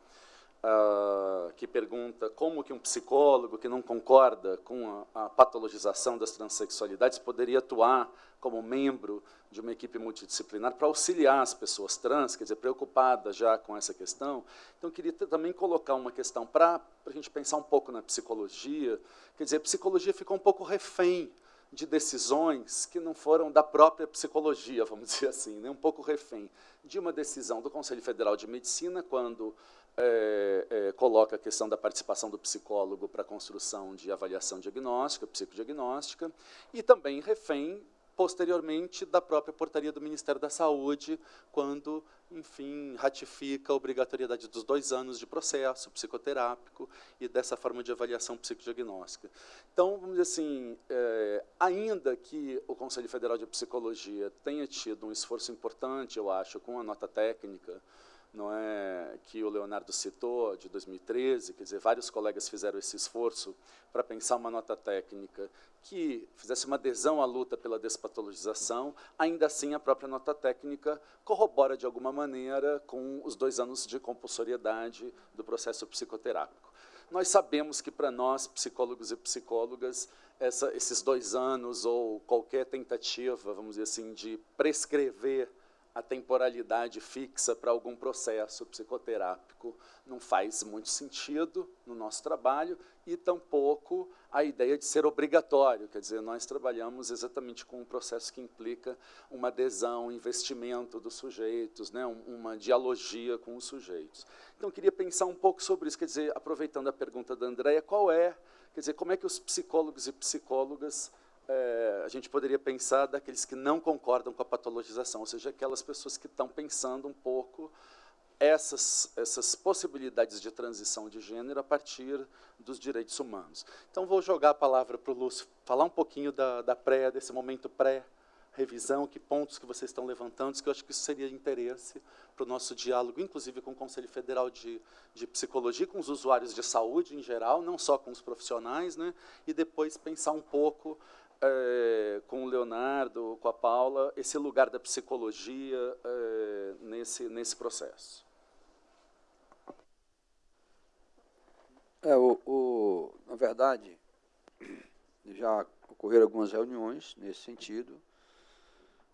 uh, que pergunta como que um psicólogo que não concorda com a, a patologização das transexualidades poderia atuar como membro de uma equipe multidisciplinar para auxiliar as pessoas trans, quer dizer, preocupadas já com essa questão. Então, queria também colocar uma questão para a gente pensar um pouco na psicologia. Quer dizer, a psicologia ficou um pouco refém de decisões que não foram da própria psicologia, vamos dizer assim, né? um pouco refém de uma decisão do Conselho Federal de Medicina, quando é, é, coloca a questão da participação do psicólogo para a construção de avaliação diagnóstica, psicodiagnóstica, e também refém, posteriormente, da própria portaria do Ministério da Saúde, quando, enfim, ratifica a obrigatoriedade dos dois anos de processo psicoterápico e dessa forma de avaliação psicodiagnóstica. Então, vamos dizer assim, é, ainda que o Conselho Federal de Psicologia tenha tido um esforço importante, eu acho, com a nota técnica, não é, que o Leonardo citou, de 2013, quer dizer, vários colegas fizeram esse esforço para pensar uma nota técnica que fizesse uma adesão à luta pela despatologização, ainda assim a própria nota técnica corrobora de alguma maneira com os dois anos de compulsoriedade do processo psicoterápico. Nós sabemos que para nós, psicólogos e psicólogas, essa, esses dois anos ou qualquer tentativa, vamos dizer assim, de prescrever a temporalidade fixa para algum processo psicoterápico. Não faz muito sentido no nosso trabalho e tampouco a ideia de ser obrigatório, quer dizer, nós trabalhamos exatamente com um processo que implica uma adesão, um investimento dos sujeitos, né, uma dialogia com os sujeitos. Então, queria pensar um pouco sobre isso, quer dizer, aproveitando a pergunta da Andréia, qual é, quer dizer, como é que os psicólogos e psicólogas é, a gente poderia pensar daqueles que não concordam com a patologização, ou seja, aquelas pessoas que estão pensando um pouco essas, essas possibilidades de transição de gênero a partir dos direitos humanos. Então, vou jogar a palavra para o Lúcio, falar um pouquinho da, da pré, desse momento pré-revisão, que pontos que vocês estão levantando, que eu acho que isso seria de interesse para o nosso diálogo, inclusive com o Conselho Federal de, de Psicologia, com os usuários de saúde em geral, não só com os profissionais, né, e depois pensar um pouco é, com o Leonardo, com a Paula, esse lugar da psicologia é, nesse, nesse processo. É, o, o, na verdade, já ocorreram algumas reuniões nesse sentido,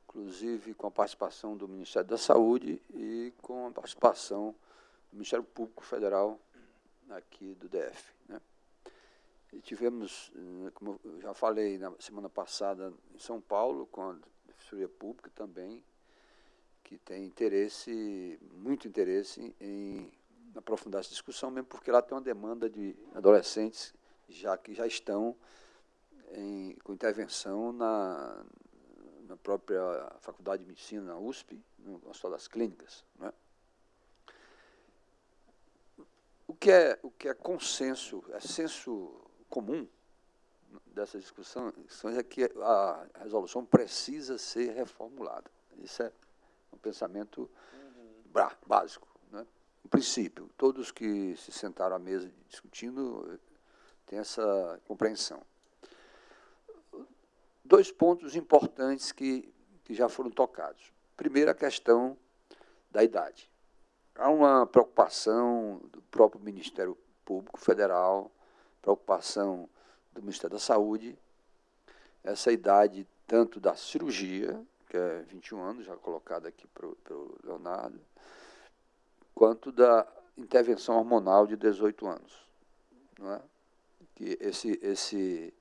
inclusive com a participação do Ministério da Saúde e com a participação do Ministério Público Federal aqui do DF. Né? E tivemos, eh, como eu já falei na semana passada, em São Paulo, com a Defensoria Pública também, que tem interesse, muito interesse em aprofundar essa discussão, mesmo porque lá tem uma demanda de adolescentes já que já estão em, com intervenção na, na própria Faculdade de Medicina, na USP, no Hospital das Clínicas. Né? O que é, o que é consenso, é senso comum dessa discussão é que a resolução precisa ser reformulada. Isso é um pensamento uhum. básico. Né? Um princípio. Todos que se sentaram à mesa discutindo têm essa compreensão. Dois pontos importantes que, que já foram tocados. Primeiro, a questão da idade. Há uma preocupação do próprio Ministério Público Federal preocupação do Ministério da Saúde, essa idade tanto da cirurgia que é 21 anos, já colocado aqui para o Leonardo, quanto da intervenção hormonal de 18 anos. Não é? que esse, esse,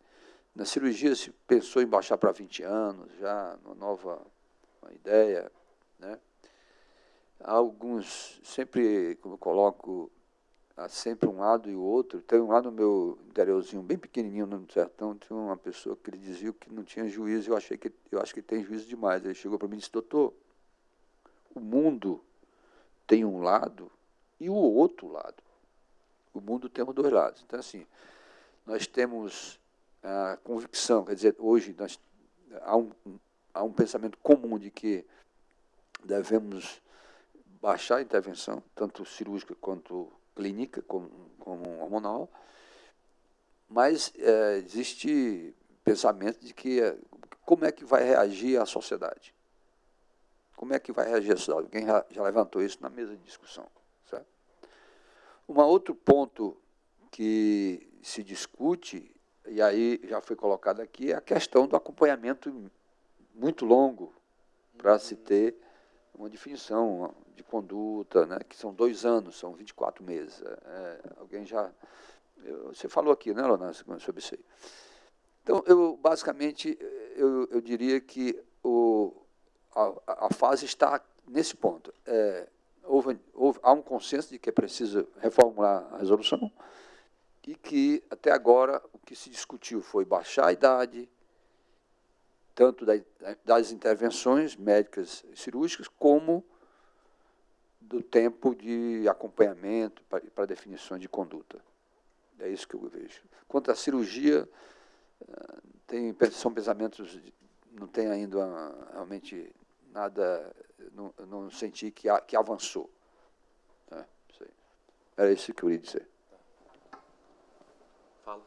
na cirurgia se pensou em baixar para 20 anos, já uma nova uma ideia. Né? Alguns, sempre, como eu coloco, há sempre um lado e o outro. Tem um lado no meu interiorzinho, bem pequenininho no sertão, tinha uma pessoa que ele dizia que não tinha juízo, eu achei que eu acho que tem juízo demais. Ele chegou para mim e disse, doutor, o mundo tem um lado e o outro lado. O mundo tem dois lados. Então, assim, nós temos a convicção, quer dizer, hoje nós, há, um, há um pensamento comum de que devemos baixar a intervenção, tanto cirúrgica quanto clínica, como, como hormonal, mas é, existe pensamento de que é, como é que vai reagir a sociedade? Como é que vai reagir a sociedade? Alguém já, já levantou isso na mesa de discussão. Certo? Um outro ponto que se discute, e aí já foi colocado aqui, é a questão do acompanhamento muito longo para se ter uma definição de conduta, né, que são dois anos, são 24 meses. É, é, alguém já. Eu, você falou aqui, né, Leonardo, sobre isso aí. Então, eu, basicamente, eu, eu diria que o, a, a fase está nesse ponto. É, houve, houve, há um consenso de que é preciso reformular a resolução e que, até agora, o que se discutiu foi baixar a idade, tanto das intervenções médicas e cirúrgicas, como do tempo de acompanhamento para, definições de conduta. É isso que eu vejo. Quanto à cirurgia, eh, tem, são pensamentos, não tem ainda realmente nada, não, não senti que, que avançou. Né? Era isso que eu queria dizer. Fala.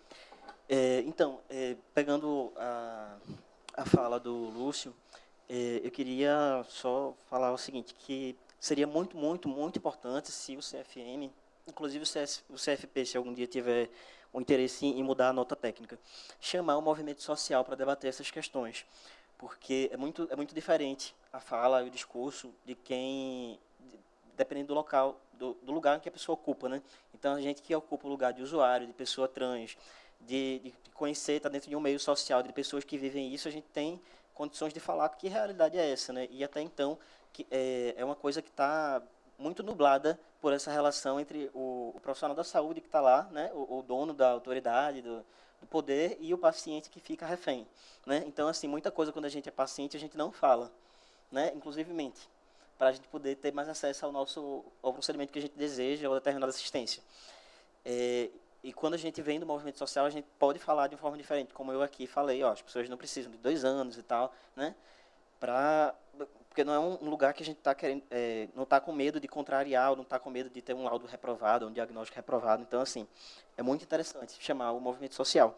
É, então, é, pegando a, a fala do Lúcio, é, eu queria só falar o seguinte, que seria muito, muito, muito importante se o CFM, inclusive o, CS, o CFP, se algum dia tiver um interesse em mudar a nota técnica, chamar o movimento social para debater essas questões, porque é muito, é muito diferente a fala e o discurso de quem, dependendo do local, do, do lugar que a pessoa ocupa, né? Então, a gente que ocupa o lugar de usuário, de pessoa trans, de, de conhecer, está dentro de um meio social, de pessoas que vivem isso, a gente tem condições de falar que realidade é essa, né? E até então, que é, é uma coisa que está muito nublada por essa relação entre o, o profissional da saúde que está lá, né, o, o, dono da autoridade, do, do, poder, e o paciente que fica refém. Né? Então, assim, muita coisa quando a gente é paciente, a gente não fala, né, inclusivemente, para a gente poder ter mais acesso ao nosso ao procedimento que a gente deseja ou determinada assistência. É, e quando a gente vem do movimento social, a gente pode falar de uma forma diferente, como eu aqui falei, ó, as pessoas não precisam de dois anos e tal, né, para porque não é um lugar que a gente está querendo, é, não está com medo de contrariar, ou não está com medo de ter um laudo reprovado, um diagnóstico reprovado. Então, assim, é muito interessante chamar o movimento social.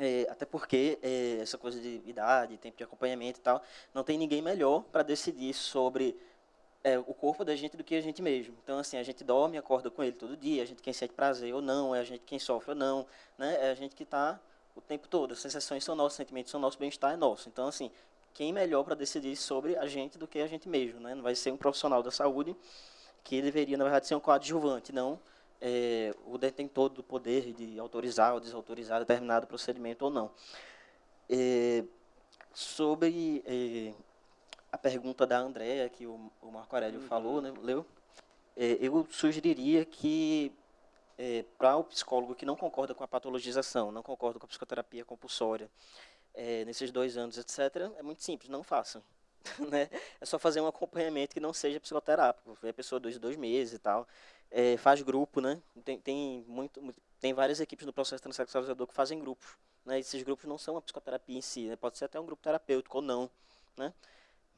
É, até porque é, essa coisa de idade, tempo de acompanhamento e tal, não tem ninguém melhor para decidir sobre é, o corpo da gente do que a gente mesmo. Então, assim, a gente dorme, acorda com ele todo dia, a gente quem sente prazer ou não, é a gente quem sofre ou não, né? é a gente que está o tempo todo. As sensações são nossas, os sentimentos são nossos, bem-estar é nosso. Então, assim, quem melhor para decidir sobre a gente do que a gente mesmo, né? Não vai ser um profissional da saúde que deveria, na verdade, ser um coadjuvante, não é, o detentor do poder de autorizar ou desautorizar determinado procedimento ou não. É, sobre é, a pergunta da Andréa, que o, o Marco Aurélio uhum. falou, né, leu, é, eu sugeriria que é, para o psicólogo que não concorda com a patologização, não concorda com a psicoterapia compulsória, é, nesses dois anos, etc., é muito simples, não façam. né? É só fazer um acompanhamento que não seja psicoterápico, a pessoa dois, dois meses e tal. É, faz grupo, né? Tem, tem, muito, tem várias equipes no processo transexualizador que fazem grupos. Né? Esses grupos não são a psicoterapia em si, né? pode ser até um grupo terapêutico ou não. Né?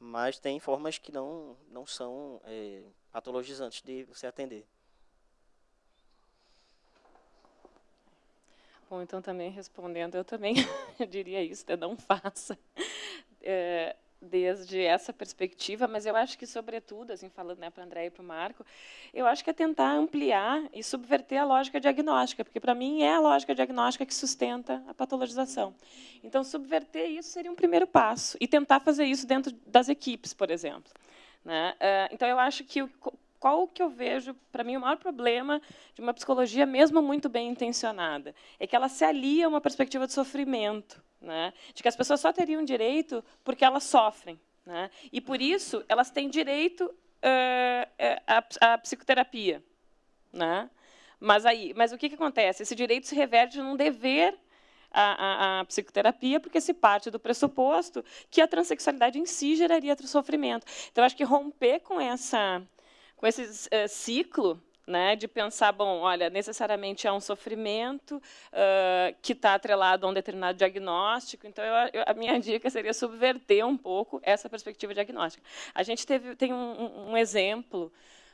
Mas tem formas que não, não são é, patologizantes de você atender. Bom, então também respondendo, eu também diria isso, né? não faça. É, desde essa perspectiva, mas eu acho que, sobretudo, assim, falando né, para o André e para o Marco, eu acho que é tentar ampliar e subverter a lógica diagnóstica, porque, para mim, é a lógica diagnóstica que sustenta a patologização. Então, subverter isso seria um primeiro passo, e tentar fazer isso dentro das equipes, por exemplo. Né? Eh, então, eu acho que qual que eu vejo, para mim, o maior problema de uma psicologia, mesmo muito bem intencionada, é que ela se alia a uma perspectiva de sofrimento, né? de que as pessoas só teriam direito porque elas sofrem. Né? E, por isso, elas têm direito uh, à, à psicoterapia. Né? Mas, aí, mas o que, que acontece? Esse direito se reverte num dever à, à, à, psicoterapia, porque se parte do pressuposto que a transexualidade em si geraria sofrimento. Então, acho que romper com essa com esse uh, ciclo né, de pensar, bom, olha, necessariamente é um sofrimento uh, que está atrelado a um determinado diagnóstico. Então, eu, eu, a minha dica seria subverter um pouco essa perspectiva diagnóstica. A gente teve, tem um, um exemplo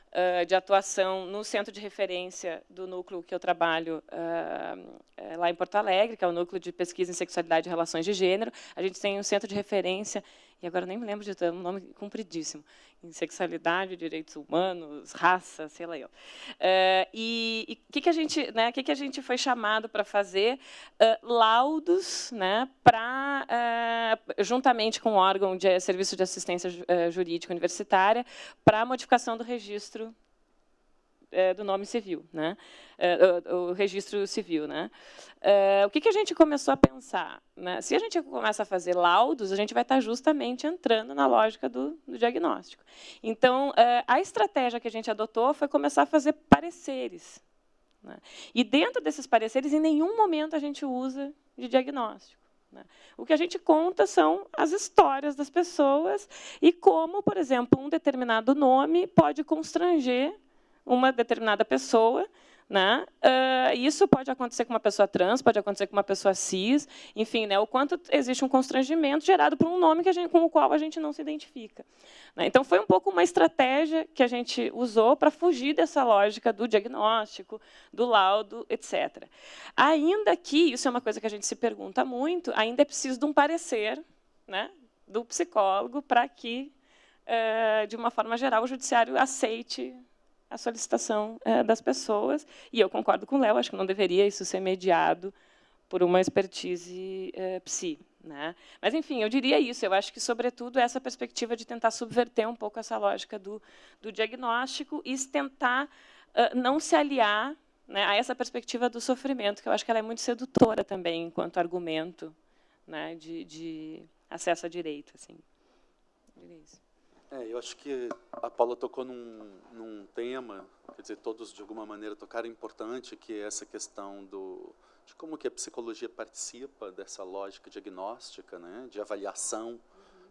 uh, de atuação no centro de referência do núcleo que eu trabalho uh, lá em Porto Alegre, que é o núcleo de pesquisa em sexualidade e relações de gênero. A gente tem um centro de referência e agora nem me lembro de ter um nome compridíssimo, em sexualidade, direitos humanos, raça, sei lá eu. Uh, e o que, que a gente, né, que, que a gente foi chamado para fazer? Uh, laudos, né, para uh, juntamente com o órgão de serviço de assistência jurídica universitária, para a modificação do registro do nome civil, né? O, registro civil. Né? É, o que, que, a gente começou a pensar? Né? Se a gente começa a fazer laudos, a gente vai estar justamente entrando na lógica do, do diagnóstico. Então, é, a estratégia que a gente adotou foi começar a fazer pareceres. Né? E dentro desses pareceres, em nenhum momento a gente usa de diagnóstico. Né? O que a gente conta são as histórias das pessoas e como, por exemplo, um determinado nome pode constranger uma determinada pessoa. Né? Uh, isso pode acontecer com uma pessoa trans, pode acontecer com uma pessoa cis, enfim, né? o quanto existe um constrangimento gerado por um nome que gente, com o qual a gente não se identifica. Né? Então, foi um pouco uma estratégia que a gente usou para fugir dessa lógica do diagnóstico, do laudo, etc. Ainda que, isso é uma coisa que a gente se pergunta muito, ainda é preciso de um parecer né, do psicólogo para que, uh, de uma forma geral, o judiciário aceite a solicitação é, das pessoas. E eu concordo com o Léo, acho que não deveria isso ser mediado por uma expertise é, psi. Né? Mas, enfim, eu diria isso. Eu acho que, sobretudo, essa perspectiva de tentar subverter um pouco essa lógica do, do diagnóstico e tentar uh, não se aliar né, a essa perspectiva do sofrimento, que eu acho que ela é muito sedutora também, enquanto argumento né, de, de acesso a direito. Assim. Eu diria isso. É, eu acho que a Paula tocou num, num tema, quer dizer, todos de alguma maneira tocaram importante, que é essa questão do, de como que a psicologia participa dessa lógica diagnóstica, né, de avaliação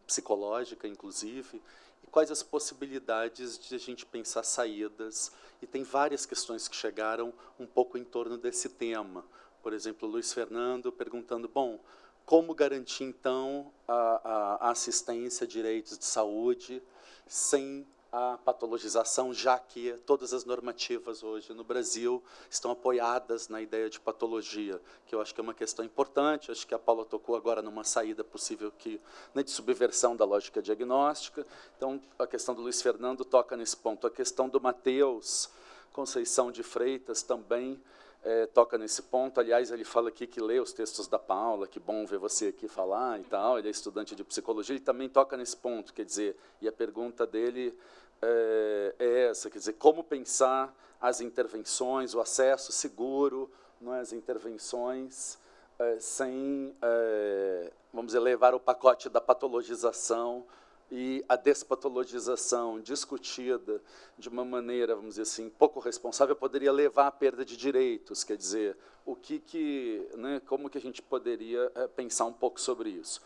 psicológica, inclusive, e quais as possibilidades de a gente pensar saídas. E tem várias questões que chegaram um pouco em torno desse tema. Por exemplo, Luiz Fernando perguntando, bom, como garantir, então, a, a assistência, direitos de saúde, sem a patologização, já que todas as normativas hoje no Brasil estão apoiadas na ideia de patologia, que eu acho que é uma questão importante, acho que a Paula tocou agora numa saída possível que, né, de subversão da lógica diagnóstica, então a questão do Luiz Fernando toca nesse ponto, a questão do Mateus Conceição de Freitas também, é, toca nesse ponto. Aliás, ele fala aqui que lê os textos da Paula, que bom ver você aqui falar e tal. Ele é estudante de psicologia, ele também toca nesse ponto, quer dizer, e a pergunta dele é, é essa, quer dizer, como pensar as intervenções, o acesso seguro, não é, as intervenções, é, sem, é, vamos dizer, levar o pacote da patologização e a despatologização discutida de uma maneira, vamos dizer assim, pouco responsável, poderia levar à perda de direitos. Quer dizer, o que que, né, como que a gente poderia é, pensar um pouco sobre isso?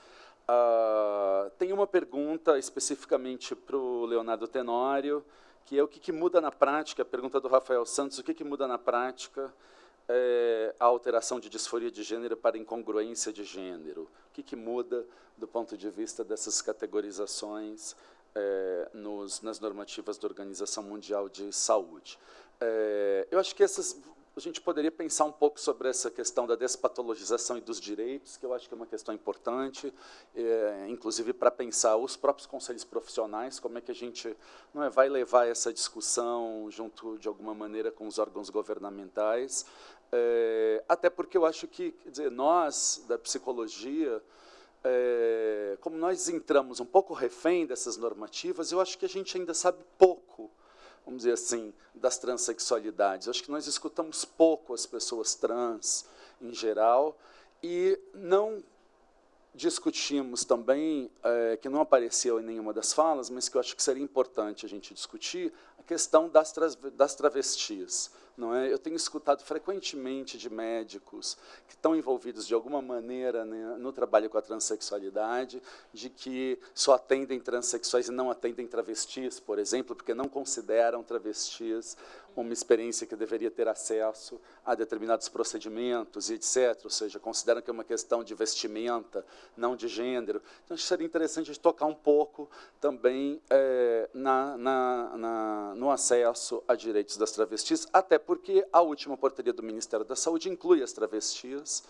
Uh, tem uma pergunta especificamente para o Leonardo Tenório, que é o que, que muda na prática, a pergunta do Rafael Santos, o que, que muda na prática é, a alteração de disforia de gênero para incongruência de gênero? O que, que muda do ponto de vista dessas categorizações é, nos, nas normativas da Organização Mundial de Saúde? É, eu acho que essas gente poderia pensar um pouco sobre essa questão da despatologização e dos direitos, que eu acho que é uma questão importante, é, inclusive para pensar os próprios conselhos profissionais, como é que a gente não é, vai levar essa discussão junto, de alguma maneira, com os órgãos governamentais, é, até porque eu acho que, dizer, nós, da psicologia, é, como nós entramos um pouco refém dessas normativas, eu acho que a gente ainda sabe pouco vamos dizer assim, das transexualidades. Acho que nós escutamos pouco as pessoas trans, em geral, e não discutimos também, é, que não apareceu em nenhuma das falas, mas que eu acho que seria importante a gente discutir, a questão das, tra das travestis. Não é? Eu tenho escutado frequentemente de médicos que estão envolvidos de alguma maneira né, no trabalho com a transexualidade, de que só atendem transexuais e não atendem travestis, por exemplo, porque não consideram travestis uma experiência que deveria ter acesso a determinados procedimentos e etc. Ou seja, consideram que é uma questão de vestimenta, não de gênero. Então, acho que seria interessante a gente tocar um pouco também é, na, na, na, no acesso a direitos das travestis, até porque a última portaria do Ministério da Saúde inclui as travestis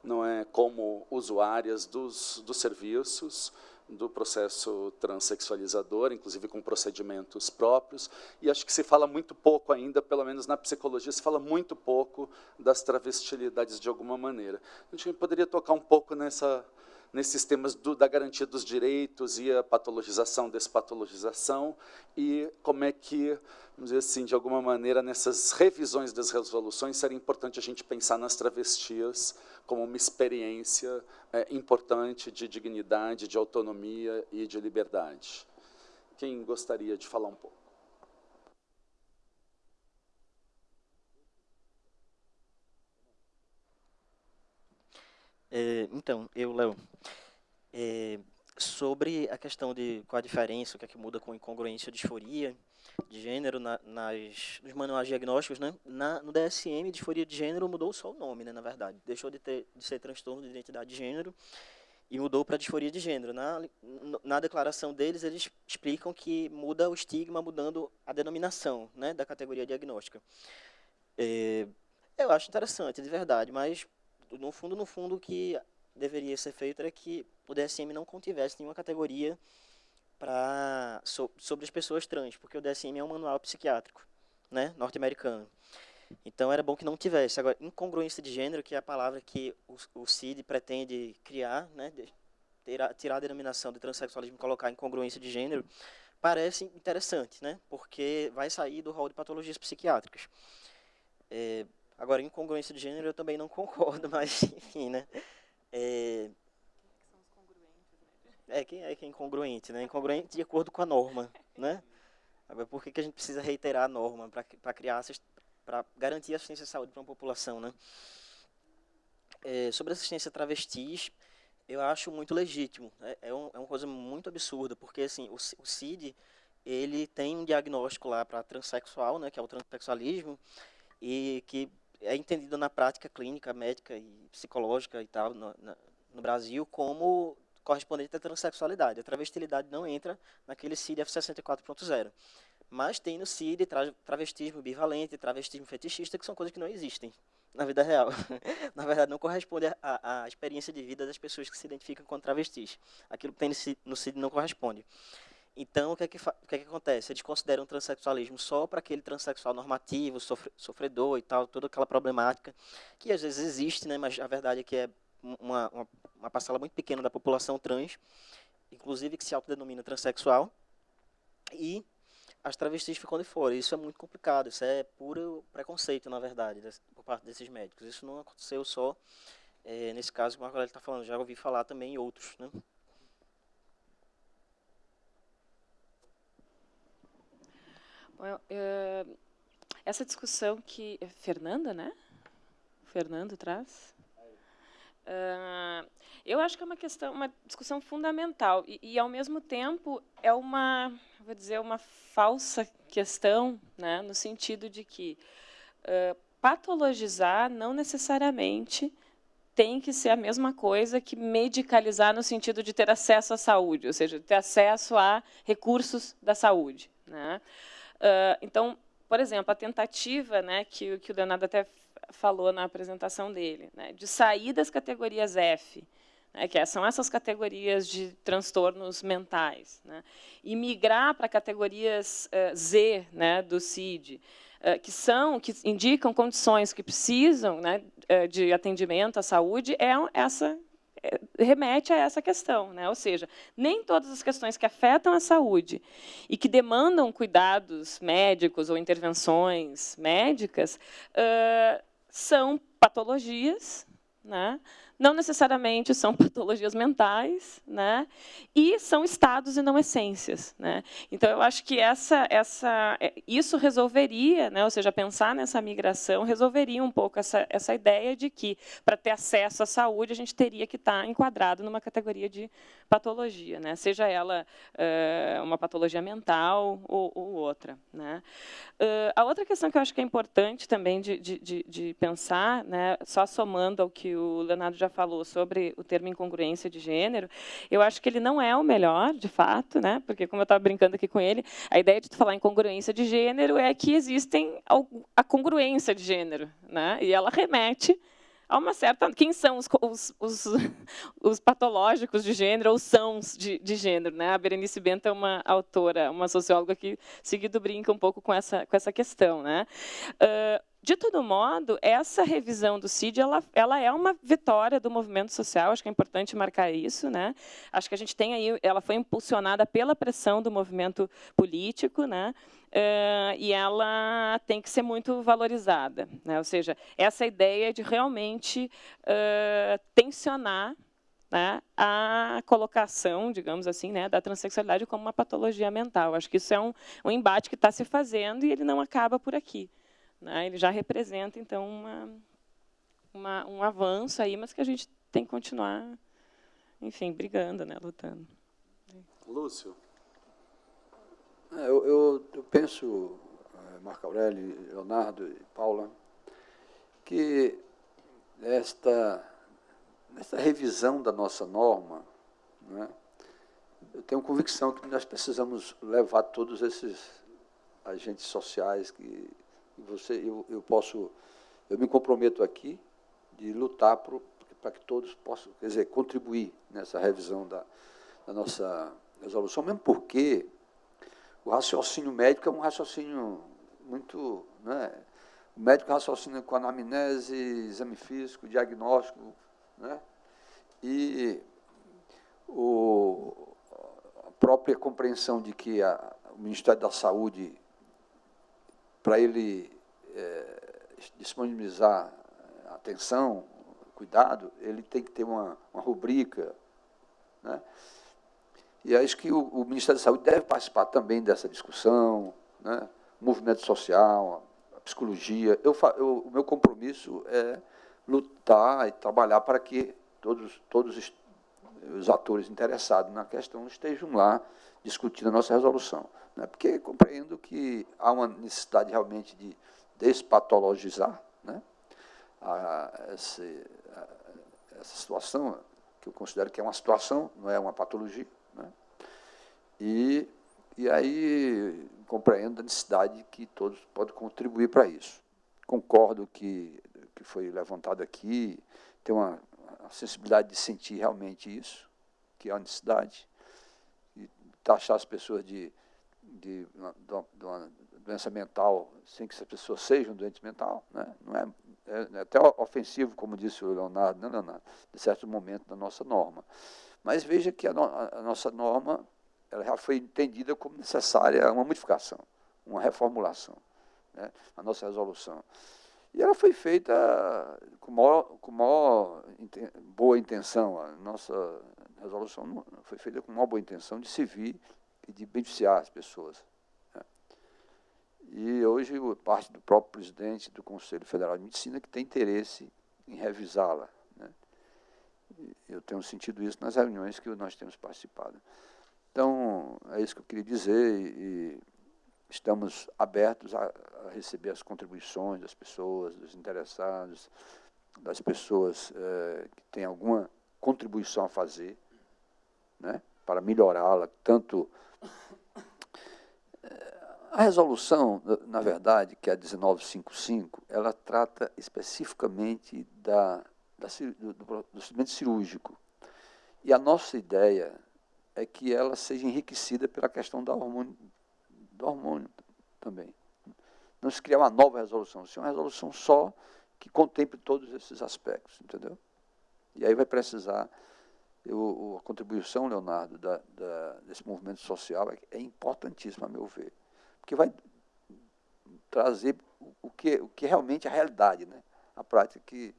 não é, como usuárias dos, dos serviços, do processo transexualizador, inclusive com procedimentos próprios, e acho que se fala muito pouco ainda, pelo menos na psicologia, se fala muito pouco das travestilidades de alguma maneira. A gente poderia tocar um pouco nessa, nesses temas do, da garantia dos direitos e a patologização, despatologização, e como é que, vamos dizer assim, de alguma maneira, nessas revisões das resoluções, seria importante a gente pensar nas travestis como uma experiência é, importante de dignidade, de autonomia e de liberdade. Quem gostaria de falar um pouco? É, então, eu, Léo, é, sobre a questão de qual a diferença, o que é que muda com incongruência, disforia de gênero na, nas, nos manuais diagnósticos, né? Na, no DSM, disforia de gênero mudou só o nome, né, na verdade. Deixou de, ter, de ser transtorno de identidade de gênero e mudou para disforia de gênero. Na, na declaração deles, eles explicam que muda o estigma mudando a denominação né, da categoria diagnóstica. É, eu acho interessante, de verdade, mas no fundo, no fundo, o que deveria ser feito era que o DSM não contivesse nenhuma categoria para so, sobre as pessoas trans, porque o DSM é um manual psiquiátrico, né, norte-americano. Então era bom que não tivesse. Agora, incongruência de gênero, que é a palavra que o, o CID pretende criar, né, tirar, tirar a denominação de transexualismo e colocar incongruência de gênero, parece interessante, né, porque vai sair do rol de patologias psiquiátricas. É, Agora, incongruência de gênero eu também não concordo, mas enfim, né? É, é quem é que é incongruente, né? Incongruente de acordo com a norma, né? Agora, por que, que a gente precisa reiterar a norma para criar para garantir assistência à saúde para uma população, né? É, sobre assistência a travestis, eu acho muito legítimo. É, é, um, é uma coisa muito absurda, porque assim, o, o CID ele tem um diagnóstico lá para transexual, né, que é o transexualismo, e que é entendido na prática clínica, médica e psicológica e tal, no, na, no Brasil, como correspondente à transexualidade. A travestilidade não entra naquele CID F64.0. Mas tem no CID tra travestismo bivalente, travestismo fetichista, que são coisas que não existem na vida real. na verdade, não corresponde à, à experiência de vida das pessoas que se identificam com travestis. Aquilo que tem no CID não corresponde. Então, o que, é que, o que, é que acontece? Eles consideram o transexualismo só para aquele transexual normativo, sofre, sofredor e tal, toda aquela problemática, que às vezes existe, né, mas a verdade é que é uma, uma, uma parcela muito pequena da população trans, inclusive que se autodenomina transexual, e as travestis ficam de fora. Isso é muito complicado, isso é puro preconceito, na verdade, por parte desses médicos. Isso não aconteceu só é, nesse caso que o Marco está falando, já ouvi falar também em outros, né? Eu, essa discussão que Fernanda, né? Fernando traz. Uh, eu acho que é uma questão, uma discussão fundamental e, e, ao mesmo tempo é uma, vou dizer, uma falsa questão, né? No sentido de que uh, patologizar não necessariamente tem que ser a mesma coisa que medicalizar no sentido de ter acesso à saúde, ou seja, ter acesso a recursos da saúde, né? Uh, então, por exemplo, a tentativa né, que, que o Leonardo até falou na apresentação dele, né, de sair das categorias F, né, que são essas categorias de transtornos mentais, né, e migrar para categorias uh, Z né, do CID, uh, que são que indicam condições que precisam né, de atendimento à saúde, é essa é, remete a essa questão, né? ou seja, nem todas as questões que afetam a saúde e que demandam cuidados médicos ou intervenções médicas uh, são patologias, né? Não necessariamente são patologias mentais, né? E são estados e não essências, né? Então eu acho que essa, essa, é, isso resolveria, né? Ou seja, pensar nessa migração resolveria um pouco essa, essa ideia de que para ter acesso à saúde a gente teria que estar enquadrado numa categoria de patologia, né? Seja ela uh, uma patologia mental ou, ou outra, né? Uh, a outra questão que eu acho que é importante também de, de, de, de pensar, né? Só somando ao que o Leonardo já falou sobre o termo incongruência de gênero, eu acho que ele não é o melhor, de fato, né? porque, como eu estava brincando aqui com ele, a ideia de falar em congruência de gênero é que existem a congruência de gênero, né? e ela remete a uma certa... Quem são os, os, os, os patológicos de gênero ou sãos de, de, gênero? Né? A Berenice Bento é uma autora, uma socióloga que seguido brinca um pouco com essa, com essa questão. Né? Uh, de todo modo, essa revisão do CID ela, ela é uma vitória do movimento social, acho que é importante marcar isso. Né? Acho que a gente tem aí, ela foi impulsionada pela pressão do movimento político, né? Uh, e ela tem que ser muito valorizada. Né? Ou seja, essa ideia de realmente uh, tensionar né, a colocação, digamos assim, né, da transexualidade como uma patologia mental. Acho que isso é um, um embate que está se fazendo e ele não acaba por aqui. Né? Ele já representa, então, uma, uma, um avanço aí, mas que a gente tem que continuar, enfim, brigando, né, lutando. Lúcio. É, eu, eu, eu penso, eh, Marco Aurélio, Leonardo e Paula, que esta, esta revisão da nossa norma, né, eu tenho convicção que nós precisamos levar todos esses agentes sociais que você, eu, eu posso, eu me comprometo aqui de lutar para que todos possam, quer dizer, contribuir nessa revisão da, da nossa resolução, mesmo porque o raciocínio médico é um raciocínio muito, né? O médico raciocina com anamnese, exame físico, diagnóstico, né? E o, a própria compreensão de que a, o Ministério da Saúde para ele é, disponibilizar atenção, cuidado, ele tem que ter uma, uma rubrica. Né? E acho que o, o, Ministério da Saúde deve participar também dessa discussão, né? movimento social, psicologia. Eu, eu, o meu compromisso é lutar e trabalhar para que todos, todos os, atores interessados na questão estejam lá discutindo a nossa resolução. Né? Porque compreendo que há uma necessidade realmente de despatologizar né? a, a, essa situação, que eu considero que é uma situação, não é uma patologia. E, e aí compreendo a necessidade que todos podem contribuir para isso. Concordo que que foi levantado aqui, tem uma, uma sensibilidade de sentir realmente isso, que é a necessidade, e taxar as pessoas de de, de, de uma doença mental sem que essa pessoa seja um doente mental, né? não é, é, é, até ofensivo, como disse o Leonardo, né, Leonardo, de certo momento da nossa norma. Mas veja que a, no, a nossa norma ela já foi entendida como necessária uma modificação, uma reformulação, né? a nossa resolução. E ela foi feita com maior, com maior boa intenção. A nossa resolução foi feita com maior boa intenção de servir e de beneficiar as pessoas. Né? E hoje, parte do próprio presidente do Conselho Federal de Medicina que tem interesse em revisá-la. Né? Eu tenho sentido isso nas reuniões que nós temos participado. Então, é isso que eu queria dizer e estamos abertos a, receber as contribuições das pessoas, dos interessados, das pessoas é, que têm alguma contribuição a fazer, né, para melhorá-la, tanto A resolução, na verdade, que é a 1955, ela trata especificamente da, da do, do procedimento cirúrgico. E a nossa ideia é que ela seja enriquecida pela questão da hormônio, do hormônio também. Não se criar uma nova resolução, se uma resolução só que contemple todos esses aspectos, entendeu? E aí vai precisar, eu, a contribuição, Leonardo, da, da, desse movimento social é, é importantíssima, a meu ver, porque vai trazer o que, o que realmente é a realidade, né? a prática que,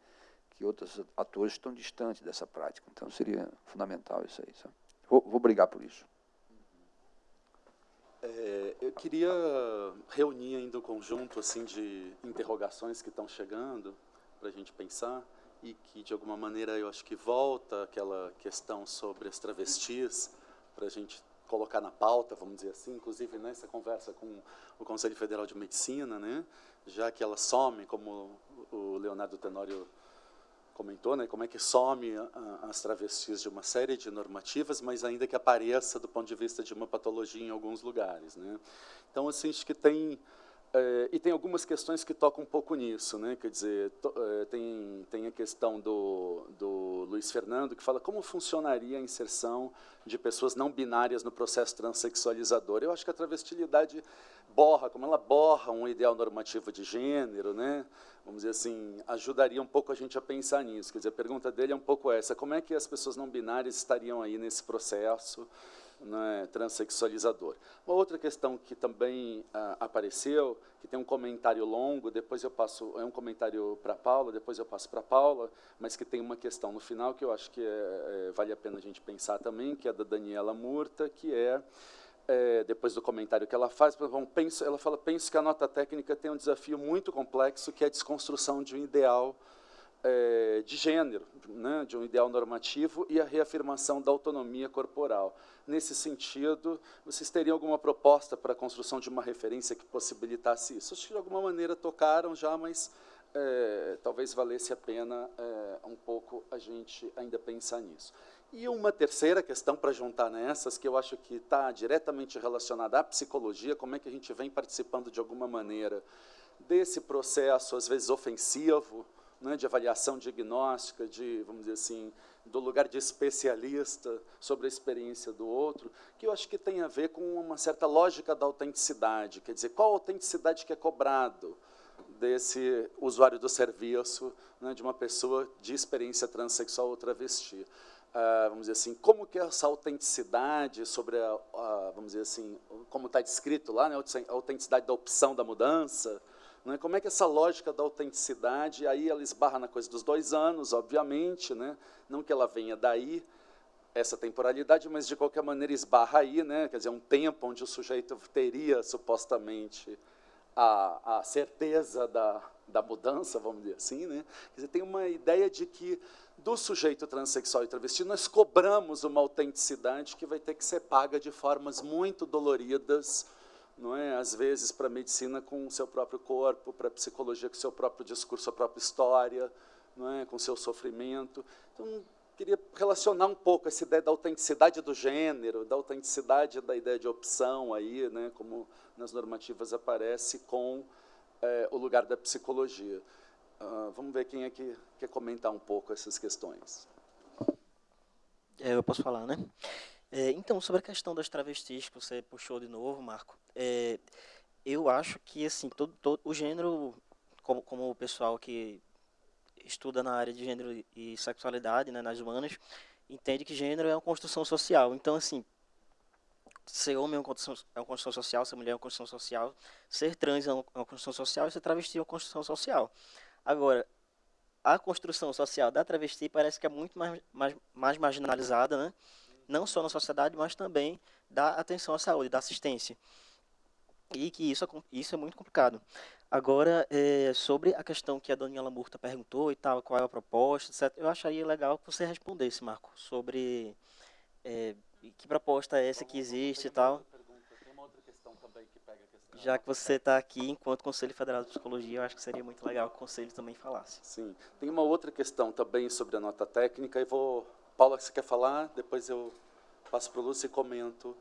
que outros atores estão distantes dessa prática. Então, seria fundamental isso aí. Sabe? Vou, vou brigar por isso. É, eu queria reunir ainda o um conjunto assim de interrogações que estão chegando para a gente pensar e que, de alguma maneira, eu acho que volta aquela questão sobre as travestis para a gente colocar na pauta, vamos dizer assim, inclusive nessa conversa com o Conselho Federal de Medicina, né, já que elas somem, como o Leonardo Tenório comentou, né, como é que some as travestis de uma série de normativas, mas ainda que apareça do ponto de vista de uma patologia em alguns lugares. Né. Então, assim, acho que tem... É, e tem algumas questões que tocam um pouco nisso, né? quer dizer, to, é, tem, tem a questão do, do Luiz Fernando, que fala como funcionaria a inserção de pessoas não binárias no processo transexualizador. Eu acho que a travestilidade borra, como ela borra um ideal normativo de gênero, né? vamos dizer assim, ajudaria um pouco a gente a pensar nisso. Quer dizer, a pergunta dele é um pouco essa, como é que as pessoas não binárias estariam aí nesse processo né, transexualizador? Uma outra questão que também ah, apareceu, que tem um comentário longo, depois eu passo, é um comentário para Paula, depois eu passo para Paula, mas que tem uma questão no final que eu acho que é, é, vale a pena a gente pensar também, que é da Daniela Murta, que é é, depois do comentário que ela faz, penso, ela fala, penso que a nota técnica tem um desafio muito complexo, que é a desconstrução de um ideal é, de gênero, né, de um ideal normativo e a reafirmação da autonomia corporal. Nesse sentido, vocês teriam alguma proposta para a construção de uma referência que possibilitasse isso? Acho que de alguma maneira tocaram já, mas é, talvez valesse a pena é, um pouco a gente ainda pensar nisso. E uma terceira questão para juntar nessas, que eu acho que está diretamente relacionada à psicologia, como é que a gente vem participando de alguma maneira desse processo, às vezes ofensivo, né, de avaliação diagnóstica, de, vamos dizer assim, do lugar de especialista sobre a experiência do outro, que eu acho que tem a ver com uma certa lógica da autenticidade, quer dizer, qual a autenticidade que é cobrado desse usuário do serviço, né, de uma pessoa de experiência transexual ou travesti. Uh, vamos dizer assim, como que essa autenticidade sobre a, a vamos dizer assim, como está descrito lá, né, a autenticidade da opção da mudança, né, como é que essa lógica da autenticidade, aí ela esbarra na coisa dos dois anos, obviamente, né, não que ela venha daí, essa temporalidade, mas de qualquer maneira esbarra aí, né, quer dizer, um tempo onde o sujeito teria supostamente a, a certeza da, da mudança, vamos dizer assim, né, quer dizer, tem uma ideia de que do sujeito transexual e travesti, nós cobramos uma autenticidade que vai ter que ser paga de formas muito doloridas, não é? às vezes para a medicina com o seu próprio corpo, para a psicologia com o seu próprio discurso, a própria história, não é? com o seu sofrimento. Então, queria relacionar um pouco essa ideia da autenticidade do gênero, da autenticidade da ideia de opção, aí, né? como nas normativas aparece, com é, o lugar da psicologia. Uh, vamos ver quem é que quer comentar um pouco essas questões. É, eu posso falar, né? É, então, sobre a questão das travestis que você puxou de novo, Marco, é, eu acho que assim todo, todo o gênero, como, como o pessoal que estuda na área de gênero e sexualidade, né, nas humanas, entende que gênero é uma construção social. Então, assim, ser homem é uma construção, é uma construção social, ser mulher é uma construção social, ser trans é uma, é construção social e ser travesti é uma construção social. Agora, a construção social da travesti parece que é muito mais, mais, mais marginalizada, né? Não só na sociedade, mas também da atenção à saúde, da assistência. E que isso é, isso é muito complicado. Agora, é, sobre a questão que a Daniela Murta perguntou e tal, qual é a proposta, etc., eu acharia legal que você respondesse, Marco, sobre é, que proposta é essa que existe e tal já que você está aqui enquanto Conselho Federal de Psicologia, eu acho que seria muito legal que o Conselho também falasse. Sim. Tem uma outra questão também sobre a nota técnica, e vou... Paula, você quer falar? Depois eu passo para o Lúcio e comento.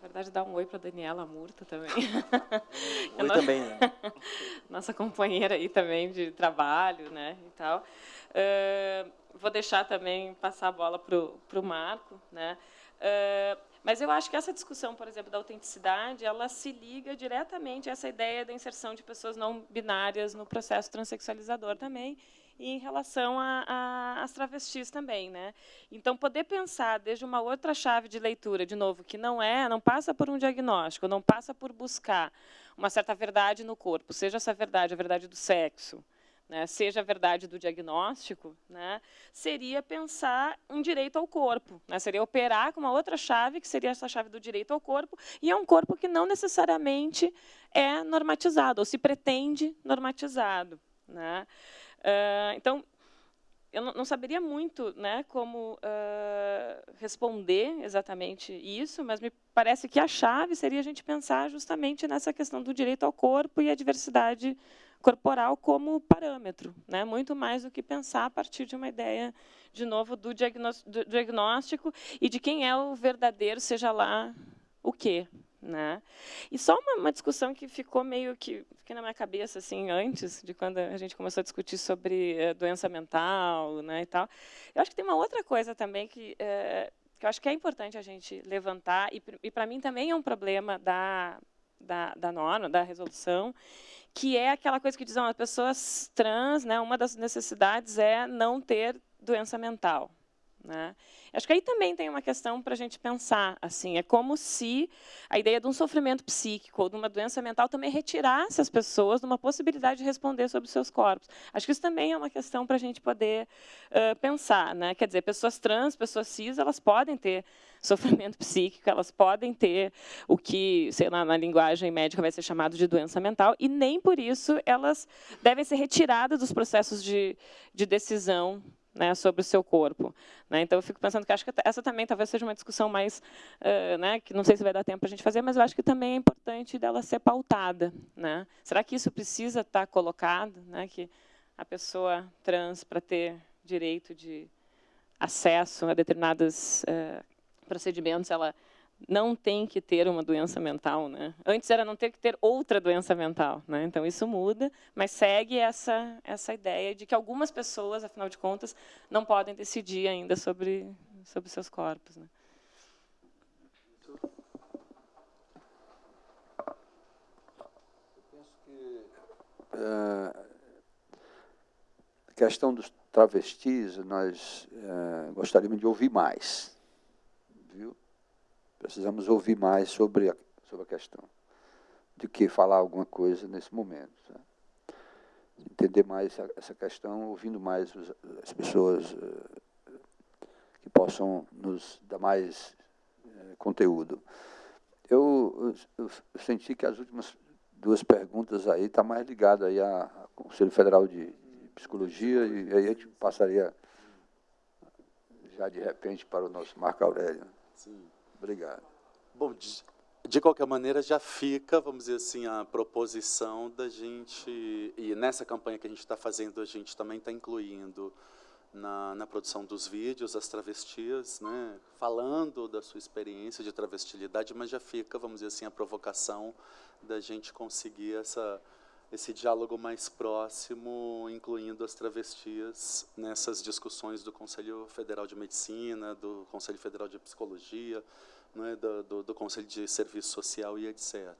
verdade, dar um oi para a Daniela Murta também. oi também. Nossa companheira aí também de trabalho, né, e tal. Uh, vou deixar também passar a bola para o Marco, né. Uh, mas eu acho que essa discussão, por exemplo, da autenticidade, ela se liga diretamente a essa ideia da inserção de pessoas não binárias no processo transexualizador também, e em relação às travestis também, né? Então poder pensar desde uma outra chave de leitura, de novo, que não é, não passa por um diagnóstico, não passa por buscar uma certa verdade no corpo, seja essa verdade a verdade do sexo, né, seja a verdade do diagnóstico, né, seria pensar um direito ao corpo, né, seria operar com uma outra chave, que seria essa chave do direito ao corpo, e é um corpo que não necessariamente é normatizado, ou se pretende normatizado. Uh, então, eu não, não, saberia muito né, como uh, responder exatamente isso, mas me parece que a chave seria a gente pensar justamente nessa questão do direito ao corpo e a diversidade corporal como parâmetro, né? muito mais do que pensar a partir de uma ideia, de novo, do diagnóstico e de quem é o verdadeiro, seja lá o quê. Né? E só uma, uma, discussão que ficou meio que na minha cabeça assim antes de quando a gente começou a discutir sobre eh, doença mental, né, e tal. Eu acho que tem uma outra coisa também que eh, que eu acho que é importante a gente levantar e, e para mim também é um problema da da, da norma, da resolução, que é aquela coisa que diz, as pessoas trans, né, uma das necessidades é não ter doença mental. Né? Acho que aí também tem uma questão para a gente pensar. assim É como se a ideia de um sofrimento psíquico ou de uma doença mental também retirasse as pessoas de uma possibilidade de responder sobre os seus corpos. Acho que isso também é uma questão para a gente poder uh, pensar. Né? Quer dizer, pessoas trans, pessoas cis, elas podem ter sofrimento psíquico, elas podem ter o que, sei lá, na linguagem médica vai ser chamado de doença mental, e nem por isso elas devem ser retiradas dos processos de, de decisão né, sobre o seu corpo. Né? Então, eu fico pensando que acho que essa também talvez seja uma discussão mais, uh, né, que não sei se vai dar tempo para a gente fazer, mas eu acho que também é importante dela ser pautada. Né? Será que isso precisa estar colocado, né, que a pessoa trans, para ter direito de acesso a determinados uh, procedimentos, ela não tem que ter uma doença mental, né? Antes era não ter que ter outra doença mental, né? Então isso muda, mas segue essa essa ideia de que algumas pessoas, afinal de contas, não podem decidir ainda sobre sobre seus corpos, né? Eu penso que uh, a questão dos travestis nós uh, gostaríamos de ouvir mais? Precisamos ouvir mais sobre a, sobre a questão do que falar alguma coisa nesse momento. Tá? Entender mais essa, questão, ouvindo mais os, as pessoas uh, que possam nos dar mais uh, conteúdo. Eu, eu, eu, senti que as últimas duas perguntas aí estão tá mais ligadas aí ao Conselho Federal de, de Psicologia, e aí a gente passaria já de repente para o nosso Marco Aurélio. Sim. Obrigado. Bom, de, de, qualquer maneira, já fica, vamos dizer assim, a proposição da gente, e nessa campanha que a gente está fazendo, a gente também está incluindo na, na, produção dos vídeos as travestis, né, falando da sua experiência de travestilidade, mas já fica, vamos dizer assim, a provocação da gente conseguir essa, esse diálogo mais próximo, incluindo as travestis nessas discussões do Conselho Federal de Medicina, do Conselho Federal de Psicologia, né, do, do, do, Conselho de Serviço Social e etc.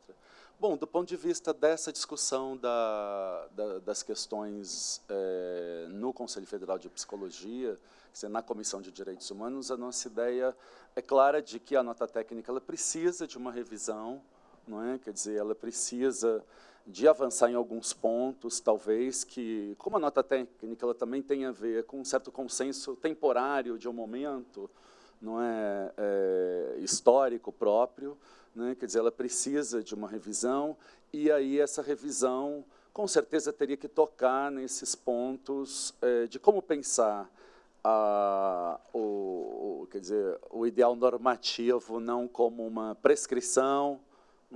Bom, do ponto de vista dessa discussão da, da, das questões é, no Conselho Federal de Psicologia, na Comissão de Direitos Humanos, a nossa ideia é clara de que a nota técnica ela precisa de uma revisão, não é? quer dizer, ela precisa de avançar em alguns pontos, talvez, que, como a nota técnica ela também tem a ver com um certo consenso temporário de um momento, não é, é histórico próprio, né? quer dizer, ela precisa de uma revisão, e aí essa revisão, com certeza, teria que tocar nesses pontos é, de como pensar a, o, o, quer dizer, o ideal normativo não como uma prescrição,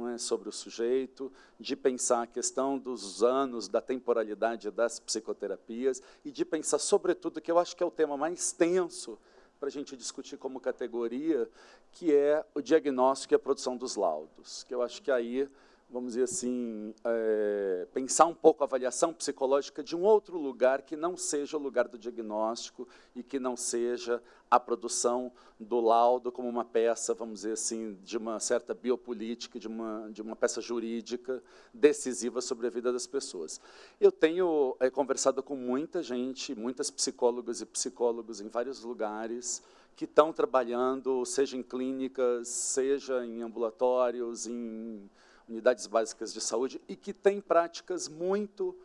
é, sobre o sujeito, de pensar a questão dos anos, da temporalidade das psicoterapias e de pensar, sobretudo, que eu acho que é o tema mais tenso para a gente discutir como categoria, que é o diagnóstico e a produção dos laudos, que eu acho que aí vamos dizer assim, é, pensar um pouco a avaliação psicológica de um outro lugar que não seja o lugar do diagnóstico e que não seja a produção do laudo como uma peça, vamos dizer assim, de uma certa biopolítica, de uma, de uma peça jurídica decisiva sobre a vida das pessoas. Eu tenho é, conversado com muita gente, muitas psicólogas e psicólogos em vários lugares, que estão trabalhando, seja em clínicas, seja em ambulatórios, em unidades básicas de saúde, e que tem práticas muito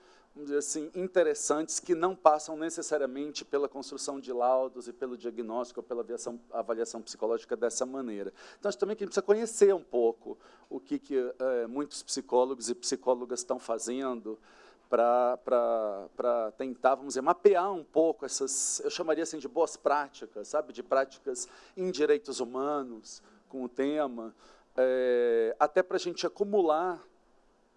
assim, interessantes que não passam necessariamente pela construção de laudos e pelo diagnóstico ou pela avaliação, avaliação psicológica dessa maneira. Então, acho também que a gente precisa conhecer um pouco o que, que é, muitos psicólogos e psicólogas estão fazendo para tentar, vamos dizer, mapear um pouco essas, eu chamaria assim de boas práticas, sabe, de práticas em direitos humanos, com o tema, é, até para a gente acumular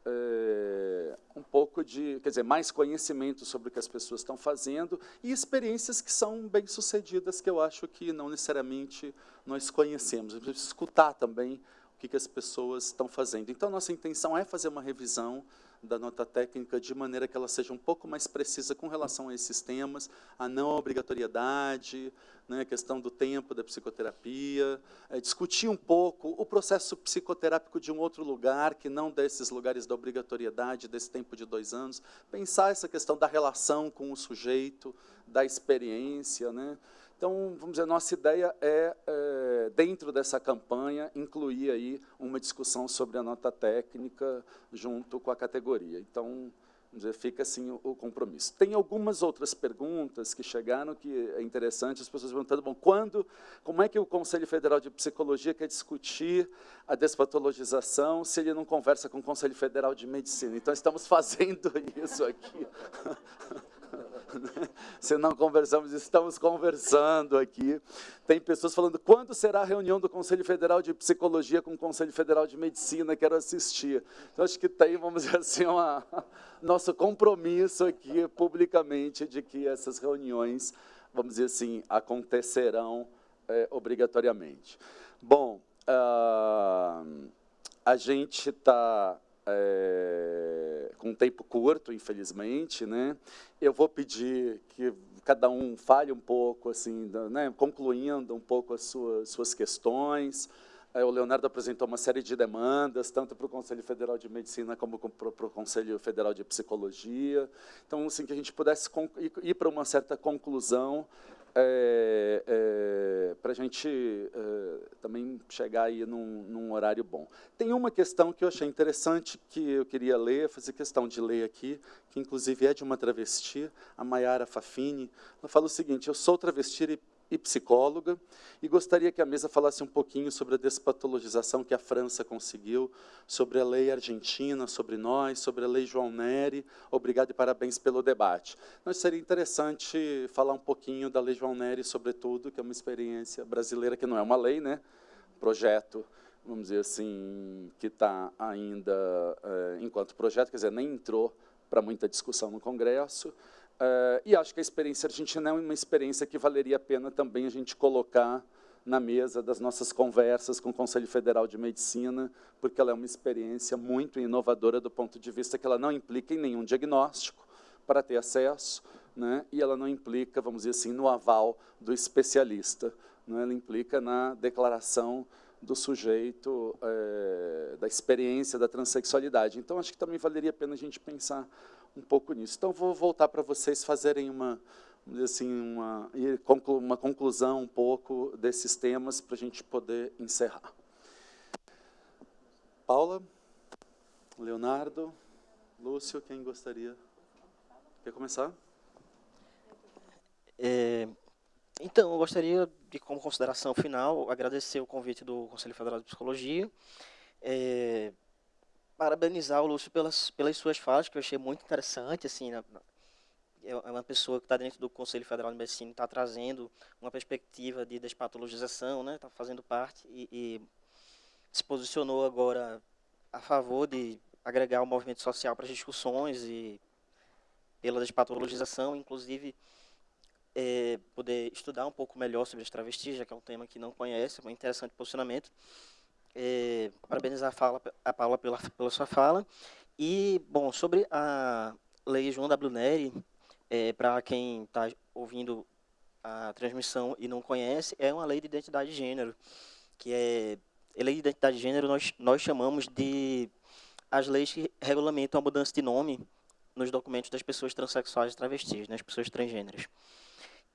é, um pouco de, quer dizer, mais conhecimento sobre o que as pessoas estão fazendo e experiências que são bem-sucedidas, que eu acho que não necessariamente nós conhecemos. A gente precisa escutar também o que, que as pessoas estão fazendo. Então, nossa intenção é fazer uma revisão da nota técnica de maneira que ela seja um pouco mais precisa com relação a esses temas, a não obrigatoriedade, né, a questão do tempo da psicoterapia, é, discutir um pouco o processo psicoterápico de um outro lugar, que não desses lugares da obrigatoriedade, desse tempo de dois anos, pensar essa questão da relação com o sujeito, da experiência, né, então, vamos dizer, nossa ideia é, é, dentro dessa campanha, incluir aí uma discussão sobre a nota técnica junto com a categoria. Então, dizer, fica assim o, o, compromisso. Tem algumas outras perguntas que chegaram que é interessante, as pessoas perguntando, bom, quando, como é que o Conselho Federal de Psicologia quer discutir a despatologização se ele não conversa com o Conselho Federal de Medicina? Então, estamos fazendo isso aqui. Se não conversamos, estamos conversando aqui. Tem pessoas falando, quando será a reunião do Conselho Federal de Psicologia com o Conselho Federal de Medicina? Quero assistir. Então, acho que tem, vamos dizer assim, uma, nosso compromisso aqui, publicamente, de que essas reuniões, vamos dizer assim, acontecerão é, obrigatoriamente. Bom, uh, a gente está é, com um tempo curto, infelizmente, né? Eu vou pedir que cada um fale um pouco, assim, né, concluindo um pouco as suas, suas questões. É, o Leonardo apresentou uma série de demandas, tanto para o Conselho Federal de Medicina como para o Conselho Federal de Psicologia. Então, assim, que a gente pudesse ir para uma certa conclusão é, para a gente também chegar aí num, num, horário bom. Tem uma questão que eu achei interessante, que eu queria ler, fazer questão de ler aqui, que inclusive é de uma travesti, a Maiara Fafini. Ela fala o seguinte, eu sou travesti e e psicóloga, e gostaria que a mesa falasse um pouquinho sobre a despatologização que a França conseguiu, sobre a lei argentina, sobre nós, sobre a lei João Neri. Obrigado e parabéns pelo debate. Mas seria interessante falar um pouquinho da lei João Neri, sobretudo, que é uma experiência brasileira, que não é uma lei, né? projeto, vamos dizer assim, que está ainda é, enquanto projeto, quer dizer, nem entrou para muita discussão no Congresso, Uh, e acho que a experiência argentina é uma experiência que valeria a pena também a gente colocar na mesa das nossas conversas com o Conselho Federal de Medicina, porque ela é uma experiência muito inovadora do ponto de vista que ela não implica em nenhum diagnóstico para ter acesso, né? e ela não implica, vamos dizer assim, no aval do especialista. Né? Ela implica na declaração do sujeito, é, da experiência da transexualidade. Então, acho que também valeria a pena a gente pensar um pouco nisso. Então, vou voltar para vocês fazerem uma, assim, uma, uma conclusão um pouco desses temas para a gente poder encerrar. Paula, Leonardo, Lúcio, quem gostaria? Quer começar? É, então, eu gostaria de, como consideração final, agradecer o convite do Conselho Federal de Psicologia, é, parabenizar o Lúcio pelas, pelas suas falas, que eu achei muito interessante, assim, na, é, é uma pessoa que está dentro do Conselho Federal de Medicina, está trazendo uma perspectiva de despatologização, né, está fazendo parte e, e, se posicionou agora a favor de agregar o movimento social para as discussões e pela despatologização, inclusive é, poder estudar um pouco melhor sobre as travestis, já que é um tema que não conhece, é um interessante posicionamento. É, parabenizar a, fala, a Paula pela, pela sua fala. E, bom, sobre a lei João W. Neri, é, para quem está ouvindo a transmissão e não conhece, é uma lei de identidade de gênero, que é a lei de identidade de gênero nós nós chamamos de as leis que regulamentam a mudança de nome nos documentos das pessoas transexuais e travestis, né, as pessoas transgêneras.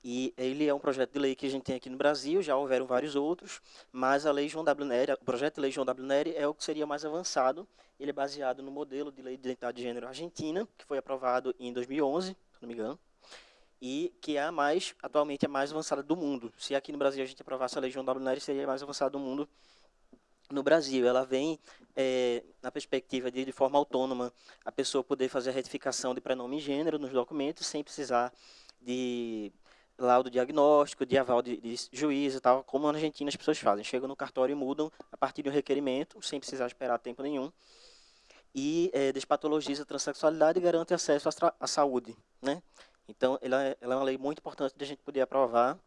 E ele é um projeto de lei que a gente tem aqui no Brasil, já houveram vários outros, mas a lei João W. Nery, o projeto de lei João W. Nery é o que seria mais avançado. Ele é baseado no modelo de lei de identidade de gênero argentina, que foi aprovado em 2011, se não me engano, e que é a mais, atualmente, a mais avançada do mundo. Se aqui no Brasil a gente aprovasse a lei João W. Nery, seria a mais avançada do mundo no Brasil. Ela vem é, na perspectiva de, de forma autônoma, a pessoa poder fazer a retificação de prenome e gênero nos documentos, sem precisar de laudo diagnóstico, de aval de, de e tal, como na Argentina as pessoas fazem. Chegam no cartório e mudam a partir de um requerimento, sem precisar esperar tempo nenhum. E é, despatologiza a transexualidade e garante acesso à, à saúde. Né? Então, ela é, ela é uma lei muito importante de a gente poder aprovar.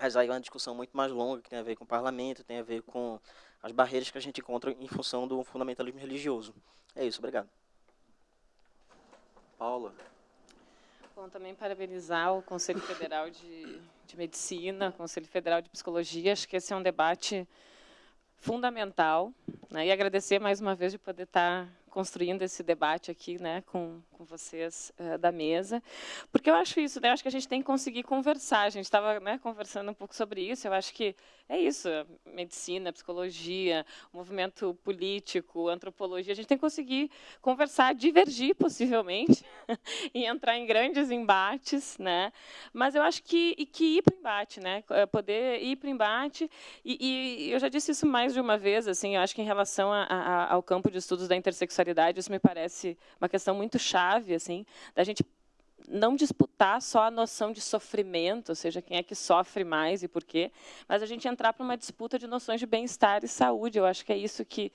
Mas aí é uma discussão muito mais longa, que tem a ver com o parlamento, tem a ver com as barreiras que a gente encontra em função do fundamentalismo religioso. É isso, obrigado. Paula. Bom, também parabenizar o Conselho Federal de, de Medicina, o Conselho Federal de Psicologia. Acho que esse é um debate fundamental. Né? E agradecer mais uma vez de poder estar construindo esse debate aqui né, com, com vocês uh, da mesa, porque eu acho isso, né, eu acho que a gente tem que conseguir conversar, a gente estava né, conversando um pouco sobre isso, eu acho que é isso, medicina, psicologia, movimento político, antropologia, a gente tem que conseguir conversar, divergir possivelmente, e entrar em grandes embates, né, mas eu acho que, e que ir para o embate, né, eh, poder ir para o embate, e, e, eu já disse isso mais de uma vez, assim, eu acho que em relação a, a, ao campo de estudos da intersexualidade, sexualidade, isso me parece uma questão muito chave, assim, da gente não disputar só a noção de sofrimento, ou seja, quem é que sofre mais e por quê, mas a gente entrar para uma disputa de noções de bem-estar e saúde. Eu acho que é isso que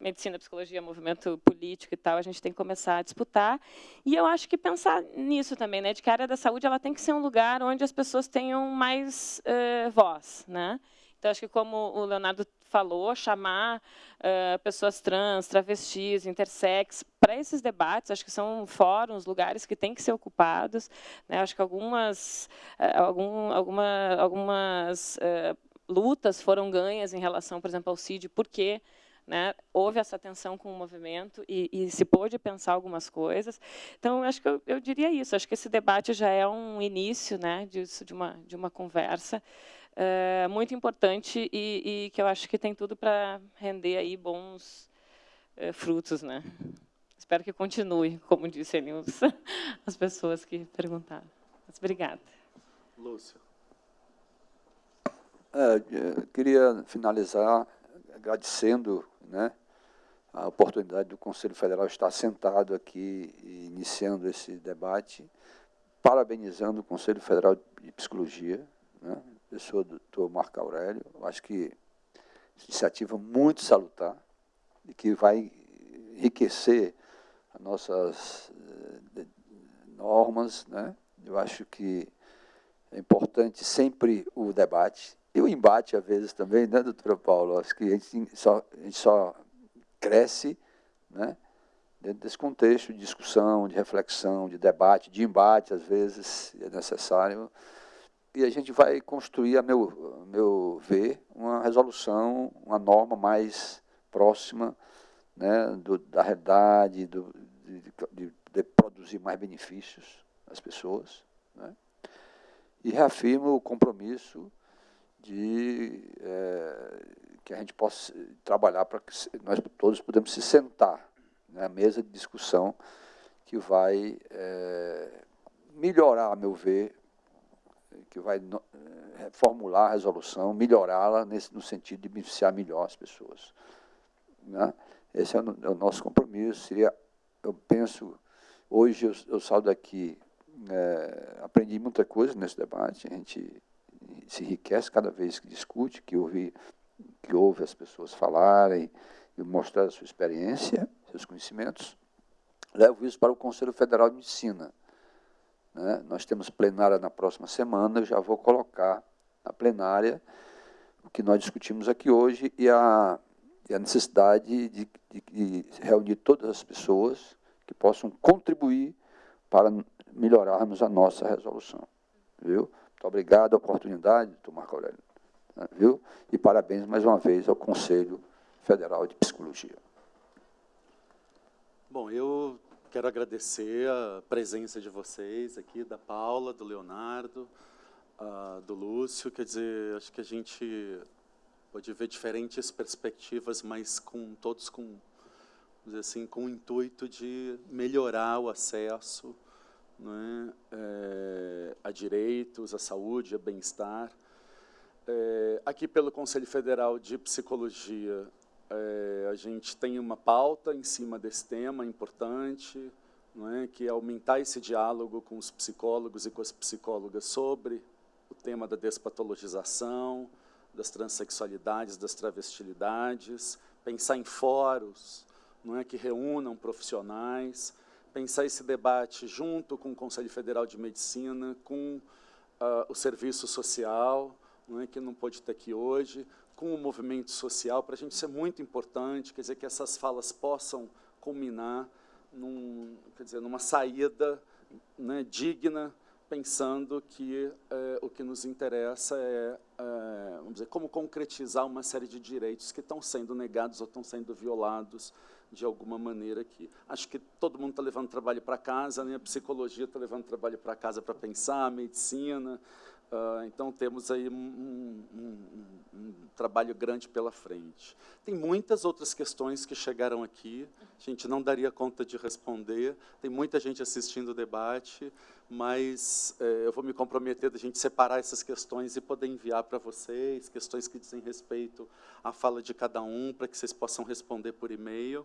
medicina, psicologia, movimento político e tal, a gente tem que começar a disputar. E eu acho que pensar nisso também, né, de que a área da saúde ela tem que ser um lugar onde as pessoas tenham mais uh, voz, né? Então, acho que como o Leonardo falou, chamar uh, pessoas trans, travestis, intersex para esses debates, acho que são fóruns, lugares que têm que ser ocupados. Né? Acho que algumas, uh, algum, alguma, algumas uh, lutas foram ganhas em relação, por exemplo, ao CID, porque né, houve essa tensão com o movimento e, e, se pôde pensar algumas coisas. Então, acho que eu, eu, diria isso. Acho que esse debate já é um início né, disso, de, uma, de uma conversa é, muito importante e, e, que eu acho que tem tudo para render aí bons é, frutos, né? Espero que continue, como disse ali os, as pessoas que perguntaram. Mas obrigada. Lúcio. É, queria finalizar agradecendo né, a oportunidade do Conselho Federal estar sentado aqui e iniciando esse debate, parabenizando o Conselho Federal de Psicologia, né, pessoa do doutor Marco Aurélio. Eu acho que iniciativa muito salutar e que vai enriquecer as nossas eh, normas. Né? Eu acho que é importante sempre o debate e o embate, às vezes, também, né, doutora Paulo? Acho que a gente só, a gente só cresce né, dentro desse contexto de discussão, de reflexão, de debate, de embate, às vezes, é necessário e a gente vai construir, a meu, meu ver, uma resolução, uma norma mais próxima né, do, da realidade, do, de, de, de, produzir mais benefícios às pessoas. Né? E reafirmo o compromisso de é, que a gente possa trabalhar para que nós todos podemos se sentar na né, mesa de discussão que vai é, melhorar, a meu ver, que vai eh, formular a resolução, melhorá-la no sentido de beneficiar melhor as pessoas. Né? Esse é o, é o, nosso compromisso. Seria, eu penso, hoje eu, eu saio daqui, é, aprendi muita coisa nesse debate, a gente se enriquece cada vez que discute, que ouve, que ouve as pessoas falarem e mostrar a sua experiência, seus conhecimentos. Levo isso para o Conselho Federal de Medicina Né? Nós temos plenária na próxima semana, eu já vou colocar na plenária o que nós discutimos aqui hoje e a, e a necessidade de, de, de reunir todas as pessoas que possam contribuir para melhorarmos a nossa resolução. Viu? Muito obrigado a oportunidade, doutor Marco Aurélio. Né? Viu? E parabéns mais uma vez ao Conselho Federal de Psicologia. Bom, eu quero agradecer a presença de vocês aqui, da Paula, do Leonardo, uh, do Lúcio. Quer dizer, acho que a gente pode ver diferentes perspectivas, mas com todos com, assim, com o intuito de melhorar o acesso né, é, a direitos, a saúde, a bem-estar. É, aqui pelo Conselho Federal de Psicologia, é, a gente tem uma pauta em cima desse tema importante, é, que é aumentar esse diálogo com os psicólogos e com as psicólogas sobre o tema da despatologização, das transexualidades, das travestilidades, pensar em fóruns não é, que reúnam profissionais, pensar esse debate junto com o Conselho Federal de Medicina, com uh, o serviço social, não é, que não pode estar aqui hoje, com o movimento social, para a gente ser muito importante, quer dizer, que essas falas possam culminar num, quer dizer, numa saída né, digna, pensando que é, o que nos interessa é, é, vamos dizer, como concretizar uma série de direitos que estão sendo negados ou estão sendo violados de alguma maneira aqui. Acho que todo mundo está levando trabalho para casa, né? a psicologia está levando trabalho para casa para pensar, a medicina, Uh, então, temos aí um, um, um, um, trabalho grande pela frente. Tem muitas outras questões que chegaram aqui, a gente não daria conta de responder, tem muita gente assistindo o debate, mas eh, eu vou me comprometer da gente separar essas questões e poder enviar para vocês, questões que dizem respeito à fala de cada um, para que vocês possam responder por e-mail.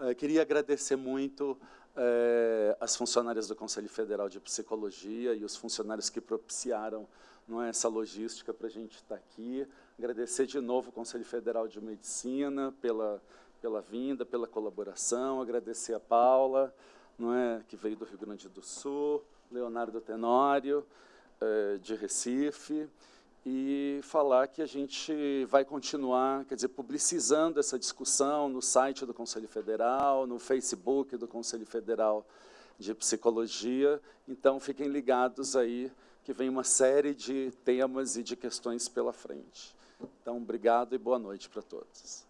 Uh, queria agradecer muito é, as funcionárias do Conselho Federal de Psicologia e os funcionários que propiciaram não é, essa logística para a gente estar aqui. Agradecer de novo o Conselho Federal de Medicina pela, pela vinda, pela colaboração. Agradecer a Paula, não é, que veio do Rio Grande do Sul, Leonardo Tenório, é, de Recife, e falar que a gente vai continuar, quer dizer, publicizando essa discussão no site do Conselho Federal, no Facebook do Conselho Federal de Psicologia. Então, fiquem ligados aí, que vem uma série de temas e de questões pela frente. Então, obrigado e boa noite para todos.